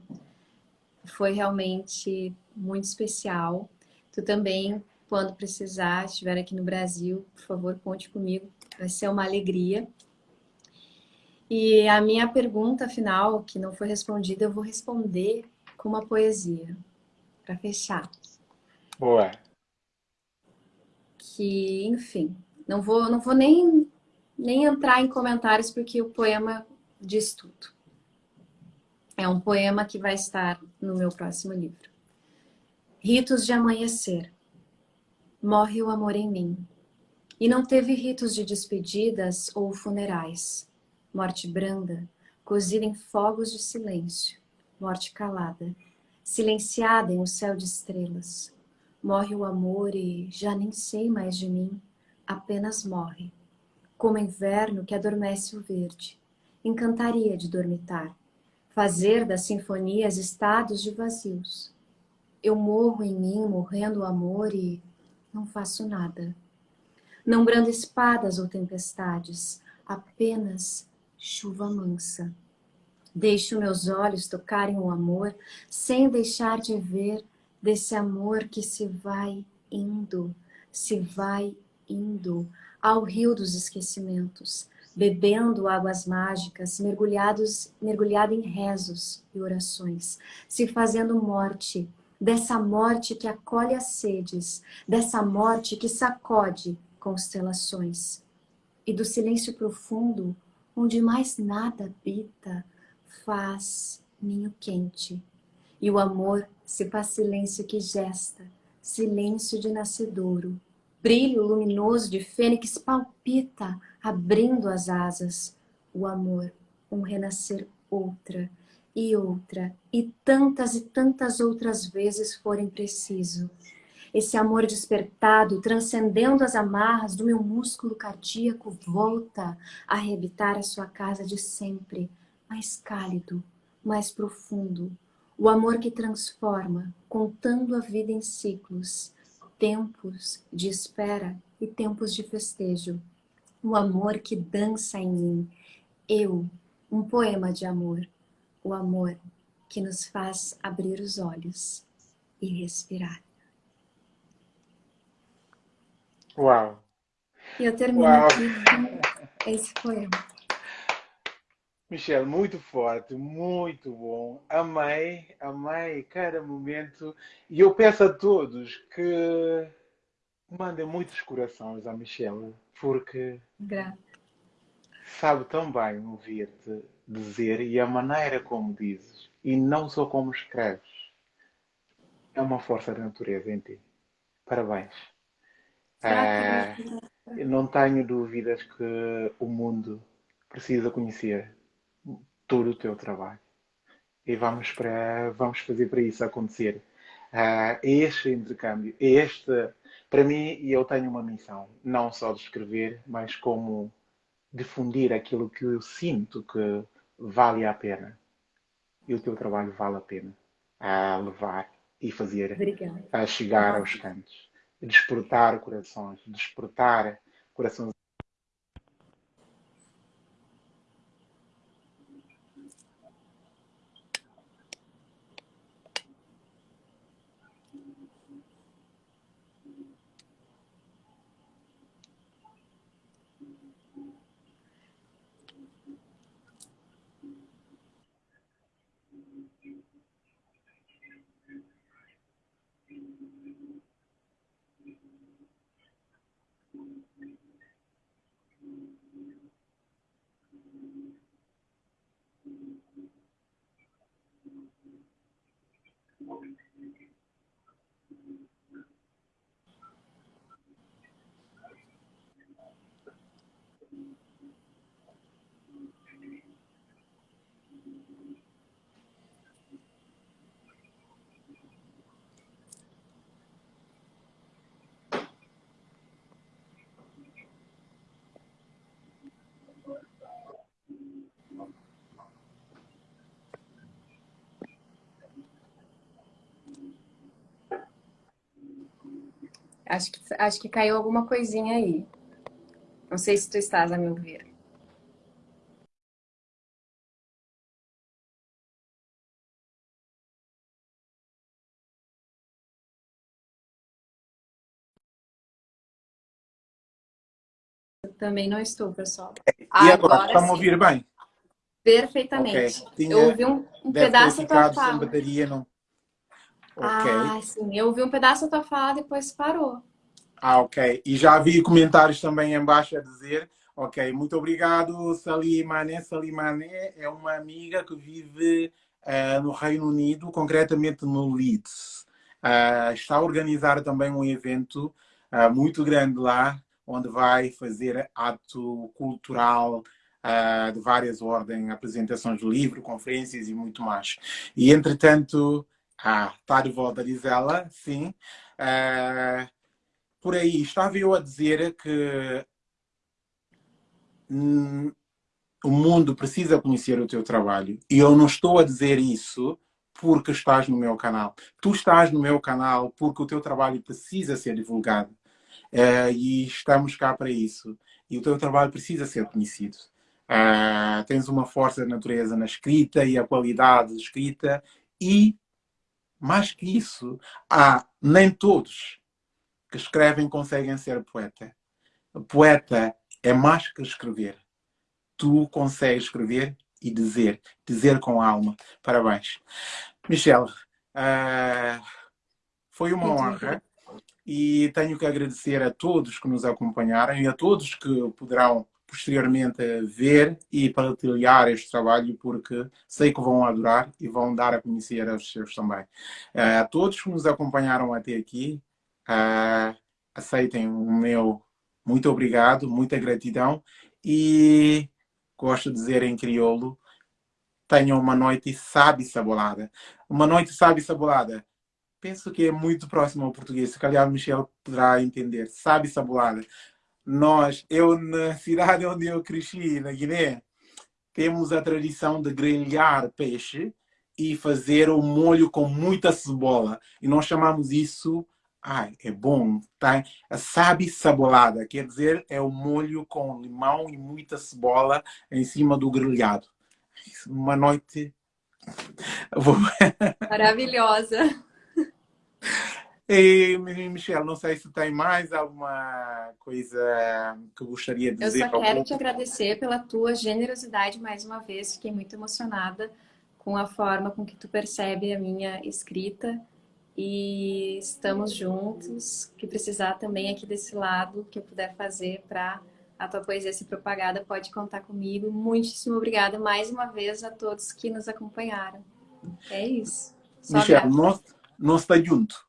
Foi realmente muito especial. Tu também, quando precisar, estiver aqui no Brasil, por favor, conte comigo. Vai ser uma alegria. E a minha pergunta final, que não foi respondida, eu vou responder com uma poesia, para fechar. Boa. Que, enfim, não vou, não vou nem, nem entrar em comentários, porque o poema diz tudo. É um poema que vai estar no meu próximo livro. Ritos de amanhecer. Morre o amor em mim. E não teve ritos de despedidas ou funerais morte branda, cozida em fogos de silêncio, morte calada, silenciada em um céu de estrelas. Morre o amor e já nem sei mais de mim, apenas morre. Como inverno que adormece o verde, encantaria de dormitar, fazer das sinfonias estados de vazios. Eu morro em mim, morrendo o amor e não faço nada. Não brando espadas ou tempestades, apenas chuva mansa. Deixo meus olhos tocarem o amor, sem deixar de ver desse amor que se vai indo, se vai indo ao rio dos esquecimentos, bebendo águas mágicas, mergulhados, mergulhado em rezos e orações, se fazendo morte, dessa morte que acolhe as sedes, dessa morte que sacode constelações, e do silêncio profundo, onde mais nada habita, faz ninho quente, e o amor se faz silêncio que gesta, silêncio de nascedouro, brilho luminoso de fênix palpita, abrindo as asas, o amor, um renascer outra, e outra, e tantas e tantas outras vezes forem preciso. Esse amor despertado, transcendendo as amarras do meu músculo cardíaco, volta a arrebitar a sua casa de sempre, mais cálido, mais profundo. O amor que transforma, contando a vida em ciclos, tempos de espera e tempos de festejo. O amor que dança em mim. Eu, um poema de amor. O amor que nos faz abrir os olhos e respirar. Uau! E eu termino Uau. aqui com esse poema. Michelle, muito forte, muito bom. Amei, amei cada momento. E eu peço a todos que mandem muitos corações à Michelle, porque Grato. sabe tão bem ouvir-te dizer e a maneira como dizes, e não só como escreves. É uma força da natureza em ti. Parabéns. É, não tenho dúvidas que o mundo precisa conhecer todo o teu trabalho. E vamos, para, vamos fazer para isso acontecer. Uh, este intercâmbio, este, para mim, eu tenho uma missão, não só de escrever, mas como difundir aquilo que eu sinto que vale a pena. E o teu trabalho vale a pena a levar e fazer, Obrigada. a chegar aos cantos, despertar corações, despertar corações Acho que, acho que caiu alguma coisinha aí. Não sei se tu estás a me ouvir. Também não estou, pessoal. E agora, agora está me ouvir bem? Perfeitamente. Okay. Tinha, eu ouvi um, um pedaço da tua fala. bateria, não... Okay. Ah, sim. Eu ouvi um pedaço da tua fala, depois parou. Ah, ok. E já vi comentários também embaixo a dizer, ok, muito obrigado, Salimane. Salimane é uma amiga que vive uh, no Reino Unido, concretamente no Leeds. Uh, está a organizar também um evento uh, muito grande lá, onde vai fazer ato cultural de várias ordens, apresentações de livro, conferências e muito mais. E, entretanto, ah, está de volta, diz ela, sim. Uh, por aí, estava eu a dizer que hum, o mundo precisa conhecer o teu trabalho. E eu não estou a dizer isso porque estás no meu canal. Tu estás no meu canal porque o teu trabalho precisa ser divulgado. Uh, e estamos cá para isso. E o teu trabalho precisa ser conhecido. Uh, tens uma força da natureza na escrita e a qualidade de escrita e mais que isso, há nem todos que escrevem conseguem ser poeta. Poeta é mais que escrever. Tu consegues escrever e dizer, dizer com alma. Parabéns. Michelle, uh, foi uma Muito honra e tenho que agradecer a todos que nos acompanharam e a todos que poderão posteriormente ver e partilhar este trabalho porque sei que vão adorar e vão dar a conhecer aos seus também. Uh, a todos que nos acompanharam até aqui, uh, aceitem o meu muito obrigado, muita gratidão e gosto de dizer em crioulo, tenham uma noite sábia e sabolada. Uma noite sábia e sabolada. Penso que é muito próximo ao português. Se calhar o Michel poderá entender. Sábia e sabolada. Nós, eu na cidade onde eu cresci, na Guiné, temos a tradição de grelhar peixe e fazer o molho com muita cebola. E nós chamamos isso Ai, é bom. Tá? A sabe sabolada, quer dizer, é o molho com limão e muita cebola em cima do grelhado. Uma noite... Maravilhosa. E, Michelle, não sei se tem mais alguma coisa que gostaria de dizer. Eu só quero te agradecer pela tua generosidade mais uma vez. Fiquei muito emocionada com a forma com que tu percebe a minha escrita e estamos juntos. Que precisar também aqui desse lado, que eu puder fazer para a tua poesia ser propagada, pode contar comigo. Muitíssimo obrigada mais uma vez a todos que nos acompanharam. É isso. Só Michel, nós, nós está junto.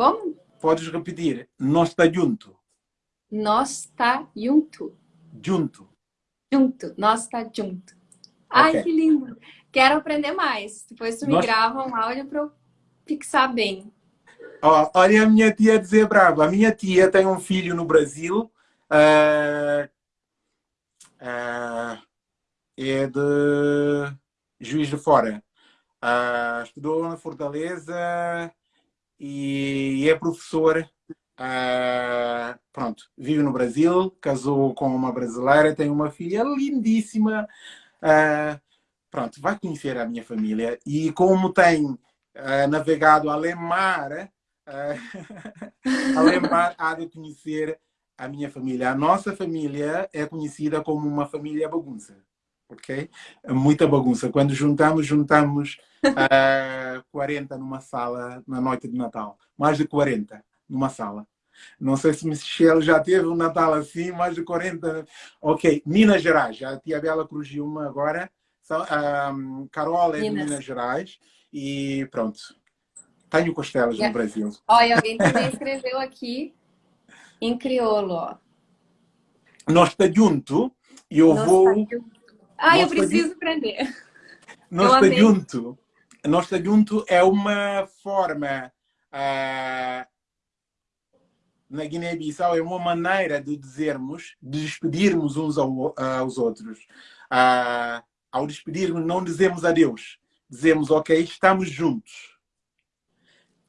Como? Podes repetir. Nós está junto. Nós está junto. Junto. Junto. Nós está junto. Ai, okay. que lindo. Quero aprender mais. Depois tu me grava um áudio para eu fixar bem. Oh, olha a minha tia dizer brava. A minha tia tem um filho no Brasil. Uh, uh, é de Juiz de Fora. Uh, estudou na Fortaleza e é professor. pronto, vive no Brasil, casou com uma brasileira, tem uma filha lindíssima. Uh, pronto, vai conhecer a minha família. E como tem uh, navegado além mar, uh, além mar, há de conhecer a minha família. A nossa família é conhecida como uma família bagunça. Ok? Muita bagunça. Quando juntamos, juntamos uh, 40 numa sala na noite de Natal. Mais de 40 numa sala. Não sei se Michelle já teve um Natal assim, mais de 40. Ok, Minas Gerais. A tia Bela cruziu uma agora um, Carol é Minas. de Minas Gerais e pronto. Tenho costelas no Brasil. Olha, alguém também escreveu aqui em crioulo, ó. Nós está junto e eu Nós vou... Ah, eu preciso aprender. Nós está junto. Nós está junto é uma forma... Uh, na Guiné-Bissau é uma maneira de dizermos, de despedirmos uns aos outros. Uh, ao despedirmos, não dizemos adeus. Dizemos, ok, estamos juntos.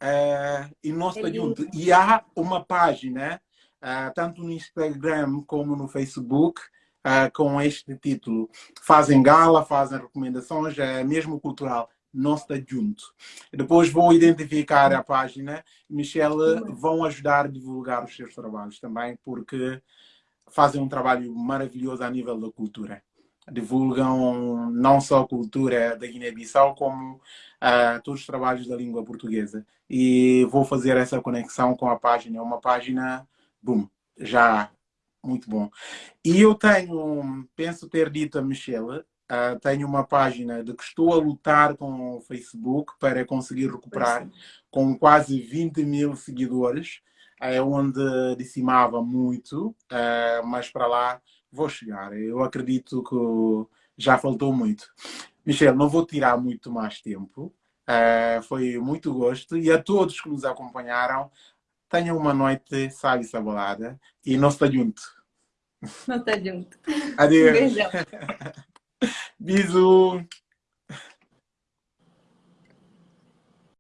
Uh, e estamos juntos. E há uma página, uh, tanto no Instagram como no Facebook, uh, com este título. Fazem gala, fazem recomendações, é mesmo cultural. Nós está junto. Depois vou identificar a página. Michelle vão ajudar a divulgar os seus trabalhos também, porque fazem um trabalho maravilhoso a nível da cultura divulgam não só a cultura da Guiné-Bissau, como uh, todos os trabalhos da língua portuguesa. E vou fazer essa conexão com a página. É uma página, boom, já muito bom. E eu tenho, penso ter dito a Michelle, uh, tenho uma página de que estou a lutar com o Facebook para conseguir recuperar, com quase 20 mil seguidores, é onde decimava muito, uh, mas para lá vou chegar. Eu acredito que já faltou muito. Michel, não vou tirar muito mais tempo. Uh, foi muito gosto. E a todos que nos acompanharam, tenham uma noite sábia e sabolada. E não está junto. Não está junto. Adeus. Um beijão. Bisous.